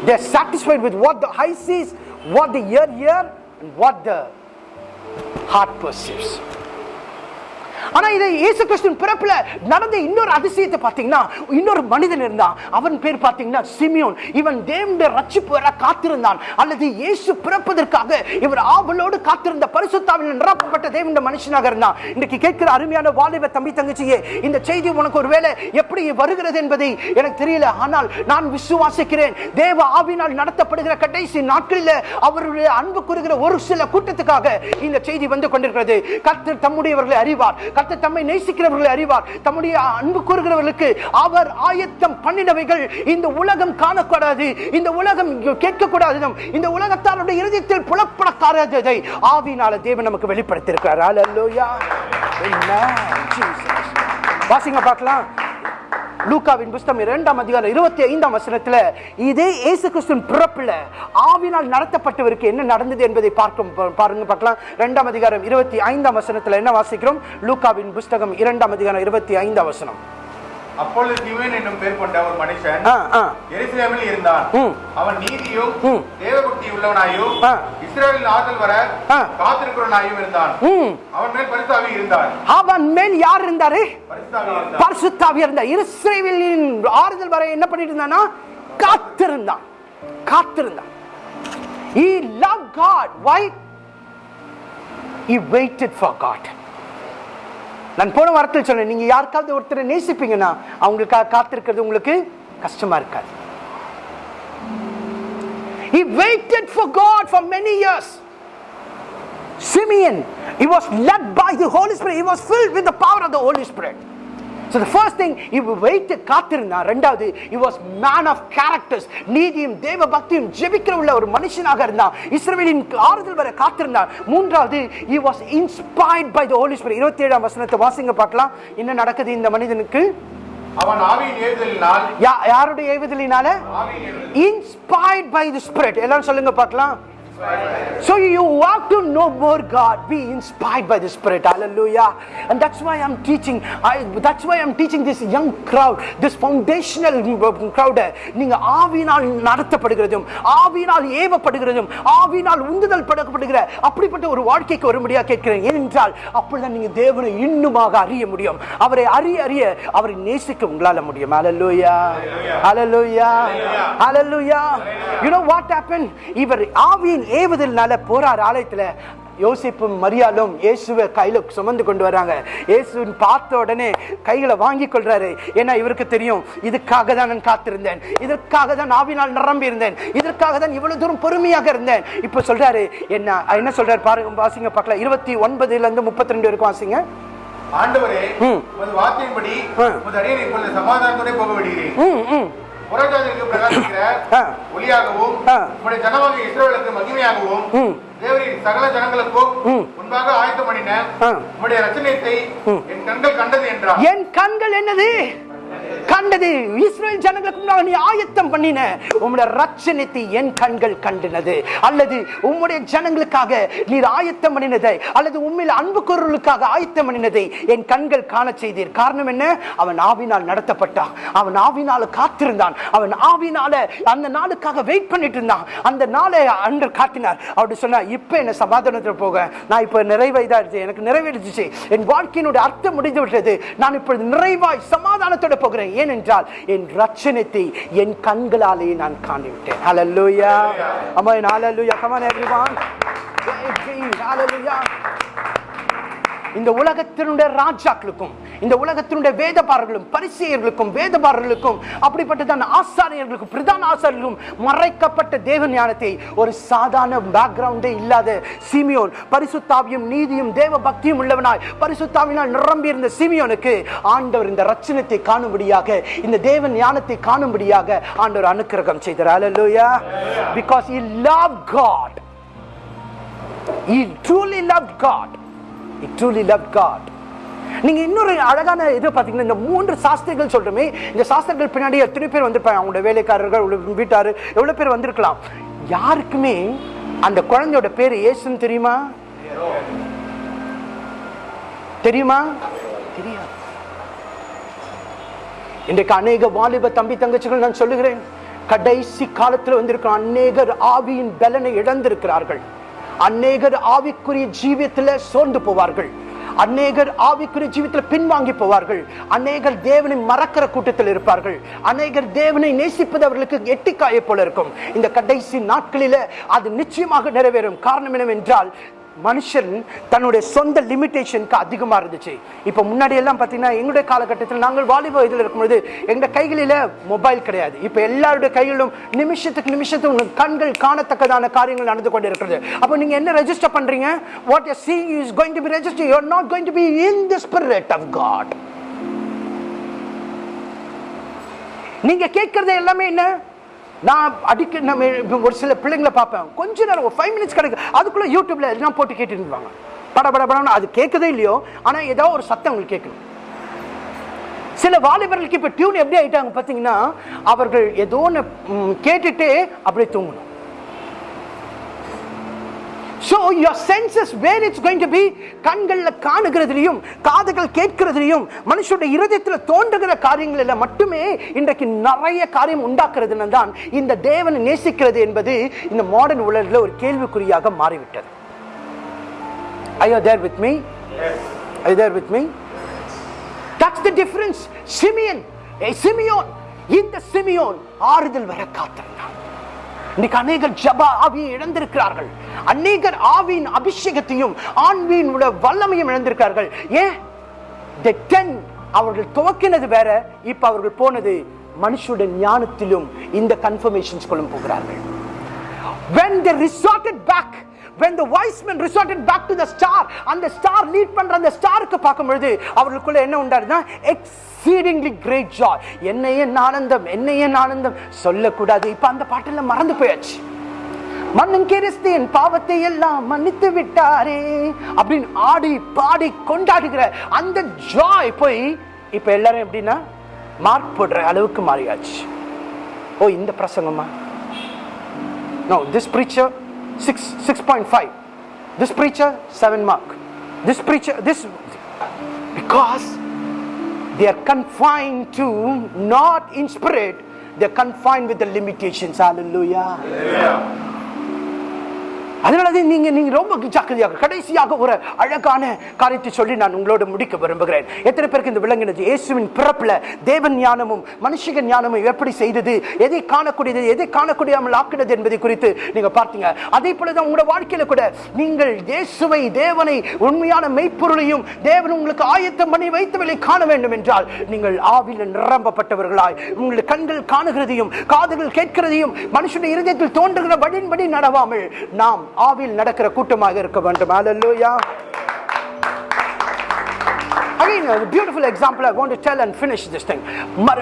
They are satisfied with what the eye sees, what the ear hears, and what the heart perceives. ஆனா இதை இயேசு கிறிஸ்துவின் பிறப்புல நடந்த இன்னொரு அதிசயத்தை பார்த்தீங்கன்னா இன்னொரு மனிதன் இருந்தான். அவன் பேர் பார்த்தீங்கன்னா சிமியோன். இவன் தேவனுடைய ரட்சிப்பு வர காத்திருந்தான். அல்லது இயேசு பிறப்பதற்காக இவர் ஆவலோடு காத்திருந்த பரிசுத்தாவில் நிரப்பப்பட்ட தேவனுடைய மனுஷனாக இருந்தான். இன்னைக்கு கேட்கிற அருமையான வாலிப தம்பி தங்கச்சியே இந்த செய்தி உனக்கு ஒருவேளை எப்படி வருகிறது என்பதை எனக்கு தெரியல. ஆனால் நான் விசுவாசிக்கிறேன். தேவ ஆவினால் நடத்தப்படுகிற கடைசி நாட்களில் அவருடைய அன்பு கூறுகிற ஒரு சில கூட்டத்துக்காக இந்த செய்தி வந்து கொண்டிருக்கிறது. கர்த்தர் தம்முடையவர்களை அறிவார். கர்த்தர் தம்மை நேசிக்கிறவர்களை அறிவார். தம்முடைய அன்பு கூறுகிறவர்களுக்கு அவர் ஆயத்தம் பண்ணினவைகள் இந்த உலகம் காணக்கூடாது இந்த உலகம் கேட்கக்கூடாது இந்த உலகத்தாருடைய இருதயத்தில் புலப்படக்காரதை ஆவினால தேவன் நமக்கு வெளிப்படுத்தியிருக்கிறார். வாசிங்க பார்க்கலாம். லூக்காவின் புஸ்தம் இரண்டாம் அதிகாரம் இருபத்தி ஐந்தாம் வசனத்துல இதே இயேசு கிறிஸ்துவின் பிறப்புல ஆவினால் நடத்தப்பட்டவருக்கு என்ன நடந்தது என்பதை பார்க்கும் பா- பாருங்க பார்க்கலாம். இரண்டாம் அதிகாரம் இருபத்தி ஐந்தாம் வசனத்தில் என்ன வாசிக்கிறோம்? லூக்காவின் புஸ்தகம் இரண்டாம் அதிகாரம் இருபத்தி ஐந்தாம் வசனம். அப்பொழுது என்னும் பேர் கொண்ட ஒரு மனுஷன். எருசலேமில் இருந்தான். அவன் நீதியும். தேவபக்தி உள்ளவனாயும் வர. காத்திருக்கிறவனாயும் இருந்தான். அவன் மேல் பரிசுத்தாவி இருந்தான். அவன் மேல் யார் இருந்தாரு? பரிசுத்தாவி இருந்தார் இஸ்ரேலின் ஆறுதல் வரை என்ன பண்ணிட்டு இருந்தானா காத்திருந்தான். காத்திருந்தான். He loved god. Why? He waited for god. நான் போன வாரத்தில் சொன்னேன் நீங்க யாருக்காவது ஒருத்தரை நேசிப்பீங்கன்னா அவங்களுக்காக காத்திருக்கிறது உங்களுக்கு கஷ்டமா இருக்காது he waited for god for many years Simeon, he was led by the Holy Spirit. He was filled with the power of the Holy Spirit. So the first thing, he waited காத்திருந்தான் ரெண்டாவது he was man of characters. நீதியும் தேவ பக்தியும் ஜெபிக்கிற உள்ள ஒரு மனுஷனாக இருந்தான் இஸ்ரவேலின் ஆறுதல் வர காத்திருந்தான் மூன்றாவது he was inspired by the Holy Spirit. இருபத்தி ஏழாம் வசனத்தை வாசிங்க பார்க்கலாம். என்ன நடக்குது இந்த மனிதனுக்கு? அவன் யாருடைய ஏவுதலினால? inspired by the spirit. எல்லாரும் சொல்லுங்க பார்க்கலாம். So you want to know more God, be inspired by the Spirit. Hallelujah. And that's why I'm teaching. I, that's why I'm teaching this young crowd, this foundational crowd. நீங்க ஆவினால் நடத்தப்படுகிறதும் ஆவினால் ஏவப்படுகிறதும் ஆவினால் உந்துதல் படுக்கப்படுகிற அப்படிப்பட்ட ஒரு வாழ்க்கைக்கு ஒரு முடியா கேட்கிறேன் ஏனென்றால் அப்படிதான் நீங்க தேவனை இன்னுமாக அறிய முடியும் அவரை அறிய அறிய அவரை நேசிக்க உங்களால முடியும் hallelujah hallelujah hallelujah you know what happen இவர் ஆவியின் ஏவுதல்னால போறார் ஆலயத்துல யோசிப்பும் மரியாலும் இயேசுவை கையில சுமந்து கொண்டு வராங்க. இயேசுவின் பார்த்த உடனே கைகளை வாங்கி கொள்றாரு. ஏன்னா இவருக்கு தெரியும் இதுக்காக தான் நான் காத்திருந்தேன். இதற்காக தான் ஆவினால் நிரம்பி இருந்தேன். இதற்காக தான் இவ்வளவு தூரம் பொறுமையாக இருந்தேன். இப்ப சொல்றாரு என்ன என்ன சொல்றாரு பாருங்க வாசிங்க பார்க்கலாம். இருபத்தி ஒன்பதுல இருந்து முப்பத்தி ரெண்டு வரைக்கும் வாசிங்க. ஆண்டவரே வார்த்தையின்படி ஆ. உமது அடியனை இப்பொழுது சமாதானத்தோட போக விடுகிறேன். ம் ம் புறஜாதிகளுக்கு பிரகாசிக்கிற ஆ. ஒளியாகவும். உம்முடைய ஜனமாக இஸ்ரவேலுக்கு மகிமையாகவும். தேவரின் சகல ஜனங்களுக்கும். முன்பாக ஆயத்தம் பண்ணின. உம்முடைய ரச்சனையத்தை என் கண்கள் கண்டது என்றார் என் கண்கள் என்னது கண்டது இஸ்ரேல் ஜனங்களுக்கு முன்னால் நீ ஆயத்தம் பண்ணின. உம்முடைய ரட்சணத்தை என் கண்கள் கண்டினது. அல்லது உம்முடைய ஜனங்களுக்காக நீர் ஆயத்தம் பண்ணினதை அல்லது உண்மையில் அன்பு குரலுக்காக ஆயத்தம் பண்ணினதை என் கண்கள் காண செய்தீர். காரணம் என்ன? அவன் ஆவினால் நடத்தப்பட்டான். அவன் ஆவினால காத்திருந்தான். அவன் ஆவினால அந்த நாளுக்காக வெயிட் பண்ணிட்டு இருந்தான். அந்த நாளை அன்று காட்டினார். அப்படி சொன்னா இப்ப என்ன சமாதானத்தில் போக? நான் இப்ப நிறைவாய்தான் எனக்கு நிறைவேறிச்சு. என் வாழ்க்கையினுடைய அர்த்தம் முடிந்து விட்டது. நான் இப்பொழுது நிறைவாய் சமாதானத்தோட போகிறேன் ஏனென்றால் என் ரட்சணத்தை என் கண்களாலே நான் ஹalleluya amen hallelujah come on everyone hallelujah இந்த உலகத்தினுடைய ராஜாக்களுக்கும் இந்த உலகத்தினுடைய வேதபாரர்களும் பரிசெயர்களுக்கும் வேதபாரர்களுக்கும் அப்படிப்பட்டதான ஆசாரியர்களுக்கும் பிரதான ஆசாரியர்களுக்கும் மறைக்கப்பட்ட தேவ ஞானத்தை ஒரு சாதாரண பேக்ரவுண்டே இல்லாத சிமியோன் பரிசுத்தாவியும் நீதியும் தேவ பக்தியும் உள்ளவனாய் பரிசுத்தாவினால் நிரம்பியிருந்த சிமியோனுக்கு ஆண்டவர் இந்த ரச்சனத்தை காணும்படியாக இந்த தேவ ஞானத்தை காணும்படியாக ஆண்டவர் அனுக்கிரகம் செய்தார். ஹalleluya because he love God he truly loved God. He truly loved God. நீங்க இன்னொரு அழகான இது பாத்தீங்கன்னா இந்த மூன்று சாஸ்திரிகள் சொல்றோமே இந்த சாஸ்திரங்கள் பின்னாடி எத்தனை பேர் வந்திருப்பாங்க? அவங்களோட வேலைக்காரர்கள் உள்ள வீட்டாரு எவ்வளவு பேர் வந்திருக்கலாம்? யாருக்குமே அந்த குழந்தையோட பேரு இயேசுன்னு தெரியுமா? தெரியுமா? தெரியாது. இன்றைக்கு அநேக வாலிப தம்பி தங்கச்சிகள் நான் சொல்லுகிறேன் கடைசி காலத்தில் வந்திருக்கிற அநேகர் ஆவியின் பலனை இழந்திருக்கிறார்கள். அநேகர் ஆவிக்குரிய ஜீவியத்தில் சோர்ந்து போவார்கள். அநேகர் ஆவிக்குரிய ஜீவத்தில் பின்வாங்கி போவார்கள். அநேகர் தேவனை மறக்கிற கூட்டத்தில் இருப்பார்கள். அநேகர் தேவனை நேசிப்பது அவர்களுக்கு எட்டிக்காய போல இருக்கும். இந்த கடைசி நாட்களில அது நிச்சயமாக நிறைவேறும். காரணம் என்னவென்றால் மனுஷன் தன்னுடைய சொந்த லிமிட்டேஷனுக்கு அதிகமாக இருந்துச்சு. இப்போ முன்னாடி எல்லாம் பார்த்தீங்கன்னா எங்களுடைய காலகட்டத்தில் நாங்கள் வாலிப இதில் இருக்கும்போது எங்கள் கைகளில் மொபைல் கிடையாது. இப்போ எல்லாருடைய கைகளிலும் நிமிஷத்துக்கு நிமிஷத்துக்கு உங்கள் கண்கள் காணத்தக்கதான காரியங்கள் நடந்து கொண்டு இருக்கிறது அப்போ நீங்கள் என்ன ரெஜிஸ்டர் பண்ணுறீங்க what you see is going to be register you are not going to be in the spirit of God நீங்க கேட்கறது எல்லாமே என்ன? நான் அடிக்க நம்ம ஒரு சில பிள்ளைங்களை பார்ப்பேன். கொஞ்ச நேரம் ஒரு ஃபைவ் மினிட்ஸ் கிடைக்கும் அதுக்குள்ளே யூடியூப்ல எல்லாம் போட்டு கேட்டுட்டு இருப்பாங்க பட பட படம்னு அது கேட்குதே இல்லையோ? ஆனால் ஏதோ ஒரு சத்தம் உங்களுக்கு கேட்கணும். சில வாலிபர்களுக்கு இப்போ டியூன் எப்படி ஆகிட்டாங்க பார்த்தீங்கன்னா அவர்கள் ஏதோ ஒன்று கேட்டுட்டு அப்படியே தூங்கணும். So your senses where it's going to be கண்கள்ல காணுகிறதுலையும் காதுகள் கேட்கிறதுலையும் மனுஷனுடைய இருதயத்துல தோன்றுகிற காரியங்களில் மட்டுமே இன்றைக்கு நிறைய காரியம் உண்டாக்குறதுன்னு தான் இந்த தேவனை நேசிக்கிறது என்பது இந்த மாடர்ன் உலகில் ஒரு கேள்விக்குறியாக மாறிவிட்டது Are you there with me? Are you there with me? That's the difference. Simeon Simeon இந்த சிமியோன் ஆறுதல் வர காத்திருந்தான் இன்னைக்கு அநேகர் ஜப ஆவியை இழந்திருக்கிறார்கள். அநேகர் ஆவியின் அபிஷேகத்தையும் ஆன்வியின் வல்லமையும் இழந்திருக்கிறார்கள். ஏன்? அவர்கள் துவக்கினது வேற இப்ப அவர்கள் போனது மனுஷுடைய ஞானத்திலும் இந்த கன்ஃபர்மேஷன் கொள்ளும் போகிறார்கள். When they resorted back when the wise men resorted back to the star அந்த ஸ்டார் லீட் பண்ற அந்த ஸ்டாருக்கு பார்க்கும் பொழுது அவர்களுக்குள்ள என்ன உண்டாருன்னா எக்ஸீடிங்லி கிரேட் ஜாய் என்ன ஆனந்தம் என்ன என் ஆனந்தம் சொல்லக்கூடாது. இப்ப அந்த பாட்டெல்லாம் மறந்து போயாச்சு. மன்னன் கிறிஸ்தியன் பாவத்தை எல்லாம் மன்னித்து விட்டாரே அப்படின்னு ஆடி பாடி கொண்டாடுகிற அந்த ஜாய் போய் இப்ப எல்லாரும் எப்படின்னா மார்க் போடுற அளவுக்கு மாறியாச்சு. ஓ இந்த பிரசங்கமா no this preacher 6 6.5 this preacher 7 mark. This preacher this because they are confined to not in spirit they're confined with the limitations. Hallelujah. Yeah. அதனாலதான் நீங்க நீங்க ரொம்ப ஜாக்கிரதையாக கடைசியாக ஒரு அழகான காரியத்தை சொல்லி நான் உங்களோட முடிக்க விரும்புகிறேன். எத்தனை பேருக்கு இந்த விளங்கினது? இயேசுவின் பிறப்புல தேவன் ஞானமும் மனுஷிக ஞானமும் எப்படி செய்தது? எதை காணக்கூடியது? எதை காணக்கூடியாமல் ஆக்கினது என்பதை குறித்து நீங்க பார்த்தீங்க. அதே போலதான் உங்களோட வாழ்க்கையில கூட நீங்கள் இயேசுவை தேவனை உண்மையான மெய்ப்பொருளையும் தேவன் உங்களுக்கு ஆயத்தம் பண்ணி வைத்தவளை காண வேண்டும் என்றால் நீங்கள் ஆவில நிரம்பப்பட்டவர்களாய் உங்களுடைய கண்கள் காணுகிறதையும் காதுகள் கேட்கிறதையும் மனுஷனுடைய இருதயத்தில் தோன்றுகிற வழியின்படி நடவாமல் நாம் ஆவில் நடக்கிற கூட்டமாக இருக்க வேண்டும். Hallelujah. Again, a beautiful example I want to tell and finish this thing.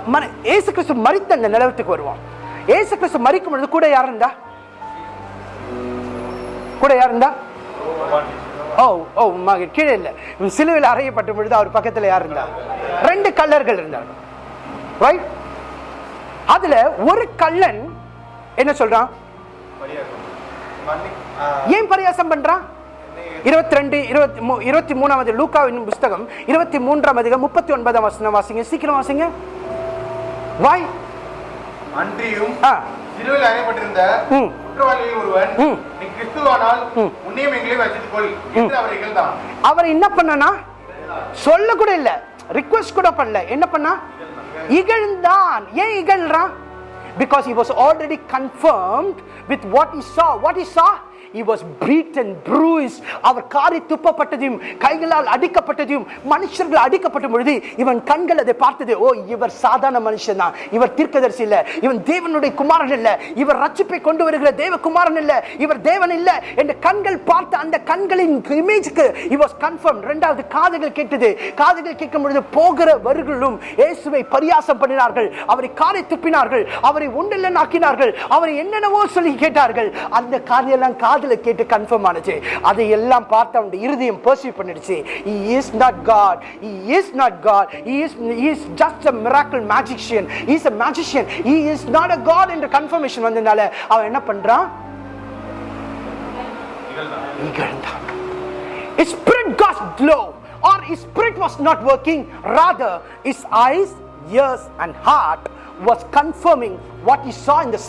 மர- இயேசு கிறிஸ்து மரித்த அந்த நிலவரத்துக்கு வருவோம். இயேசு கிறிஸ்து மரிக்கும் பொழுது கூட யார் இருந்தா? கூட யார் இருந்தா? Oh, oh, ஓ ஓ கீழே இல்ல. சிலுவையில் அறையப்பட்ட பொழுது அவர் பக்கத்தில் யார் இருந்தா? ரெண்டு கல்லர்கள் இருந்தார் ரைட் அதுல ஒரு கல்லன் என்ன சொல்றான்? ஏன் பரியாசம் பண்றான்? இருபத்தி ரெண்டு இருபத்தி மூ இருபத்தி மூணாவது லூக்காவின் புஸ்தகம் இருபத்தி மூன்றாம் அதிகம் முப்பத்தி ஒன்பதாம் வசனம் வாசிங்க சீக்கிரம் வாசிங்க. வாய். அன்றியும் சிலுவையில் அறையப்பட்டிருந்த. குற்றவாளியில் ஒருவன் ம். நீ கிறிஸ்துவானால் உன்னையும் எங்களையும் வச்சித்துக் கொள் என்று அவர் இகழ்ந்தான். அவர் என்ன பண்ணனா? சொல்ல கூட இல்ல ரிக்வெஸ்ட் கூட பண்ணல. என்ன பண்ணா? இகழ்ந்தான். ஏன் இகழ்றான்? Because he was already confirmed with what he saw. What he saw he was beaten bruised. அவர் காரி துப்பப்பட்டதையும் கைகளால் அடிக்கப்பட்டதையும் மனுஷர்கள் அடிக்கப்பட்ட பொழுது இவன் கண்கள் அதை பார்த்தது ஓ இவர் சாதாரண மனுஷன் தான். இவர் தீர்க்கதரிசி இல்ல. இவன் தேவனுடைய குமாரன் இல்ல. இவர் ரட்சிப்பை கொண்டு வருகிற தேவ குமாரன் இல்ல. இவர் தேவன் இல்ல. என்று கண்கள் பார்த்த அந்த கண்களின் இமேஜ்க்கு he கன்ஃபார்ம் confirmed. இரண்டாவது காதுகள் கேட்டது. காதுகள் கேட்கும் பொழுது போகிற வருகளும் இயேசுவை பரியாசம் பண்ணினார்கள். அவரை காரை துப்பினார்கள். அவரை ஒன்றில் ஆக்கினார்கள் அவரை என்னென்னவோ சொல்லி கேட்டார்கள். அந்த காரியெல்லாம் காதில் கேட்டு கன்ஃபார்ம் ஆனிச்சு அதை எல்லாம் பார்த்து அவனுடைய இருதயம் பர்சீவ் பண்ணிடுச்சு he is not God he is not God he is is just a miracle magician is a magician he is not a God என்ற கன்ஃபர்மேஷன் வந்ததுனால அவன் என்ன பண்ணுறான் இகழ்ந்தான் His spirit got glow or his spirit was not working rather his eyes ears and heart was confirming what he saw in the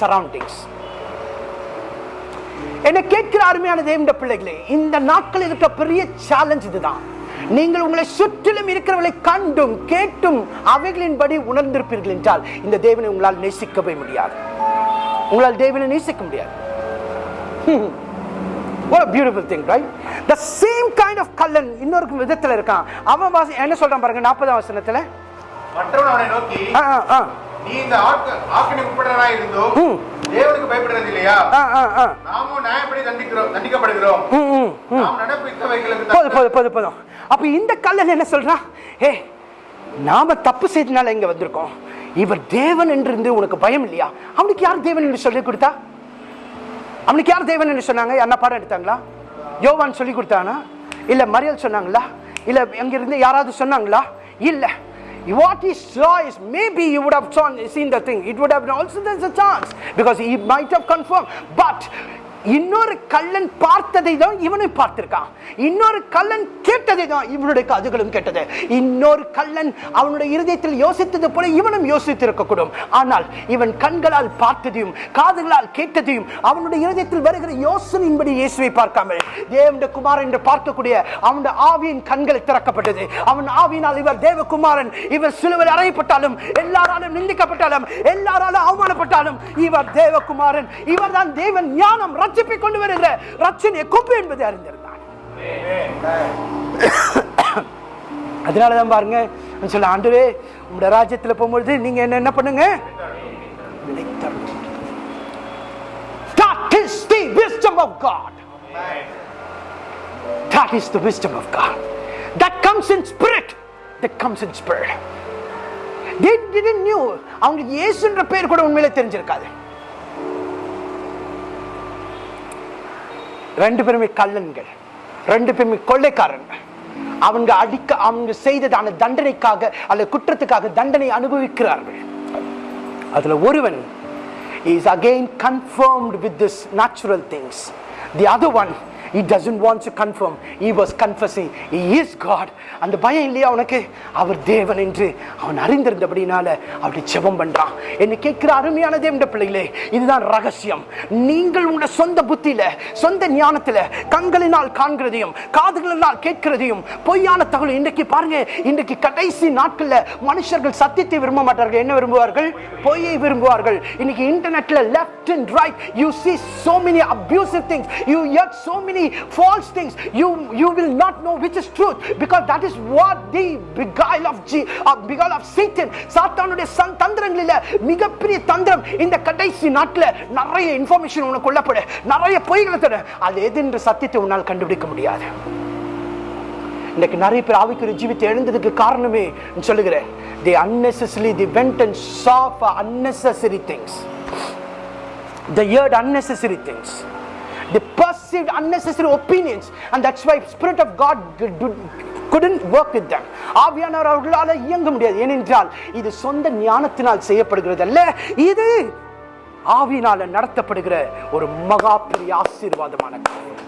என்னை கேட்கிற அருமையான தேவண்ட பிள்ளைகளே இந்த நாட்கள் இருக்க பெரிய சேலஞ்ச் இதுதான். நீங்கள் உங்களை சுற்றிலும் இருக்கிறவர்களை கண்டும் கேட்டும் அவைகளின்படி உணர்ந்திருப்பீர்கள் என்றால் இந்த தேவனை உங்களால் நேசிக்கவே முடியாது. உங்களால் தேவனை நேசிக்க முடியாது. What a beautiful thing, right? The same kind of Kallan இன்னொரு விதத்துல இருக்கான். அவன் என்ன சொல்றான் பாருங்க நாற்பதாம் வசனத்துல? மற்றவன் அவனை நோக்கி நீ இந்த ஆக்க ஆக்கினை உட்பட்டவனாய் இருந்தோ. தேவனுக்கு பயப்படுறது இல்லையா ஆ, ஆ, ஆ. நாமும் நியாயப்படி தண்டிக்கிறோம் தண்டிக்கப்படுகிறோம். நாம் நடப்பித்தவைகளுக்கு போதும் தக்க- போதும் போதும் போதும். அப்ப இந்த கல்லன் என்ன சொல்றான் ஏ நாம தப்பு செய்தனால இங்க வந்திருக்கோம். இவர் தேவன் என்று இருந்து உனக்கு பயம் இல்லையா? அவனுக்கு யார் தேவன் என்று சொல்லி கொடுத்தா? அவனுக்கு யார் தேவன் என்று சொன்னாங்க? யாரா பாடம் எடுத்தாங்களா? யோவான் சொல்லி கொடுத்தானா? இல்ல மரியல் சொன்னாங்களா? இல்ல அங்க இருந்து யாராவது சொன்னாங்களா? இல்ல. What he saw is maybe he would have seen the thing. It would have also there's a chance because he might have confirmed. But இன்னொரு கள்ளன் பார்த்ததை தான் இவனும் பார்த்திருக்கான். இன்னொரு கள்ளன் கேட்டதை தான் இவனுடைய காதுகளும் கேட்டது. இன்னொரு கள்ளன் அவனுடைய இருதயத்தில் யோசித்தது போல இவனும் யோசித்திருக்கக்கூடும். ஆனால் இவன் கண்களால் பார்த்ததையும் காதுகளால் கேட்டதையும் அவனுடைய இருதயத்தில் வருகிற யோசனையின்படி இயேசுவை பார்க்காமல் தேவனுடைய குமாரன் என்று பார்க்கக்கூடிய அவனுடைய ஆவியின் கண்களை திறக்கப்பட்டது. அவன் ஆவியினால் இவர் தேவகுமாரன் இவர் சிலுவில் அறையப்பட்டாலும் எல்லாராலும் நிந்திக்கப்பட்டாலும் எல்லாராலும் அவமானப்பட்டாலும் இவர் தேவகுமாரன். இவர்தான் தேவன் ஞானம் ரட்சிப்பை கொண்டு வருகிற ரட்சணிய குப்பு என்பதை அறிந்திருந்தான் அதனாலதான் பாருங்க சொல்ல ஆண்டுவே உங்களோட ராஜ்யத்தில் போகும்பொழுது நீங்க என்ன என்ன பண்ணுங்க நினைத்தருளும். That is the wisdom of God. That is the wisdom of God. That comes in spirit. That comes in spirit. They didn't knew. அவங்களுக்கு இயேசுன்ற பேர் கூட உண்மையிலே தெரிஞ்சிருக்காது ரெண்டு பேருமே கள்ளன்கள். ரெண்டு பேருமே கொள்ளைக்காரன்கள் அவங்க அடிக்க அவங்க செய்ததான தண்டனைக்காக அல்ல குற்றத்துக்காக தண்டனை அனுபவிக்கிறார்கள். அதுல ஒருவன் is again confirmed with this natural things the other one he doesn't want to confirm. He was confessing. He is god. அந்த பயம் இல்லையா அவனுக்கு அவர் தேவன் என்று அவன் அறிந்திருந்தபடினால அப்படி ஜெபம் பண்றான். என்ன கேட்கிற அருமையான தேவண்ட பிள்ளைகளே இதுதான் ரகசியம். நீங்கள் உங்க சொந்த புத்தியில சொந்த ஞானத்துல கண்களினால் காண்கிறதையும் காதுகளினால் கேட்கிறதையும் பொய்யான தகவல் இன்றைக்கு பாருங்க. இன்றைக்கு கடைசி நாட்கள்ல மனுஷர்கள் சத்தியத்தை விரும்ப மாட்டார்கள். என்ன விரும்புவார்கள்? பொய்யை விரும்புவார்கள். இன்னைக்கு இன்டர்நெட்ல left and right you see so many abusive things you hear so many many false things. You, you will not know which is truth because that is what the beguile of, G, uh, beguile of Satan, சாத்தானுடைய தந்திரங்களில் மிகப்பெரிய தந்திரம் இந்த கடைசி நாட்டில் நிறைய information உனக்கு கொல்லப்படு நிறைய பொய்களை தர அது எது என்று சத்தியத்தை உன்னால் கண்டுபிடிக்க முடியாது இன்னைக்கு நிறைய பேர் ஆவிக்குரிய ஜீவித்தை எழுந்ததுக்கு காரணமே சொல்லுகிறேன் the unnecessary the went and chaff unnecessary things the heard unnecessary things they perceived unnecessary opinions and that's why spirit of god couldn't work with them. ஆவியானவர் அவர்களால இயங்க முடியாது. ஏனென்றால் இது சொந்த ஞானத்தினால் செய்யப்படுகிறது அல்ல இது ஆவியினால நடத்தப்படுகிற ஒரு மகா பெரிய ஆசீர்வாதமான காரியம்.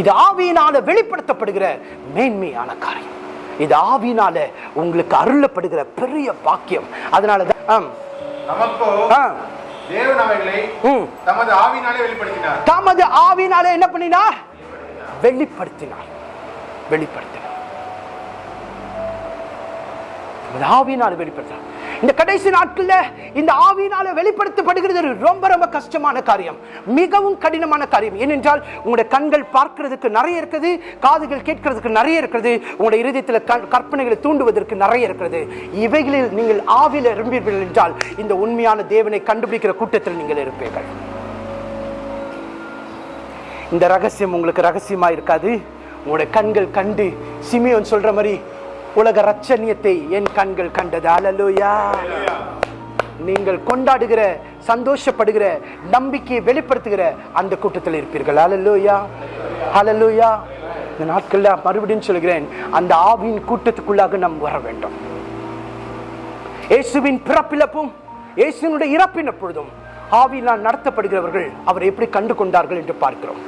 இது ஆவியினால வெளிப்படுத்தப்படுகிற மேன்மையான காரியம். இது ஆவியினால உங்களுக்கு அருளப்படுகிற பெரிய பாக்கியம். அதனாலதான் ஆம், தமது ஆவினாலே வெளிப்படுத்தினார். தமது ஆவியினால என்ன பண்ணினார்? வெளிப்படுத்தினார். வெளிப்படுத்தினார். தமது ஆவியினால வெளிப்படுத்தினார். இந்த கடைசி நாட்கள்ல இந்த ஆவியினால வெளிப்படுத்தப்படுகிறது ரொம்ப ரொம்ப கஷ்டமான காரியம். மிகவும் கடினமான காரியம். ஏனென்றால் உங்களுடைய கண்கள் பார்க்கிறதுக்கு நிறைய இருக்குது காதுகள் கேட்கிறதுக்கு நிறைய இருக்குது உங்களுடைய இருதயத்தில் கற்பனைகளை தூண்டுவதற்கு நிறைய இருக்கிறது இவைகளில் நீங்கள் ஆவியில் இருப்பீர்கள் என்றால் இந்த உண்மையான தேவனை கண்டுபிடிக்கிற கூட்டத்தில் நீங்கள் இருப்பீர்கள். இந்த ரகசியம் உங்களுக்கு ரகசியமா இருக்காது உங்களுடைய கண்கள் கண்டு சிமியோன் சொல்ற மாதிரி உலக ரச்சனியத்தை என் கண்கள் கண்டது. அலலுயா நீங்கள் கொண்டாடுகிற சந்தோஷப்படுகிற நம்பிக்கையை வெளிப்படுத்துகிற அந்த கூட்டத்தில் இருப்பீர்கள். அலலுயா அலலுயா இந்த நாட்கள்ல மறுபடியும் சொல்கிறேன் அந்த ஆவியின் கூட்டத்துக்குள்ளாக நாம் வர வேண்டும். இயேசுவின் பிறப்பிழப்பும் இயேசுவினுடைய இறப்பின் பொழுதும் ஆவியினால் நடத்தப்படுகிறவர்கள் அவரை எப்படி கண்டு கொண்டார்கள் என்று பார்க்கிறோம்.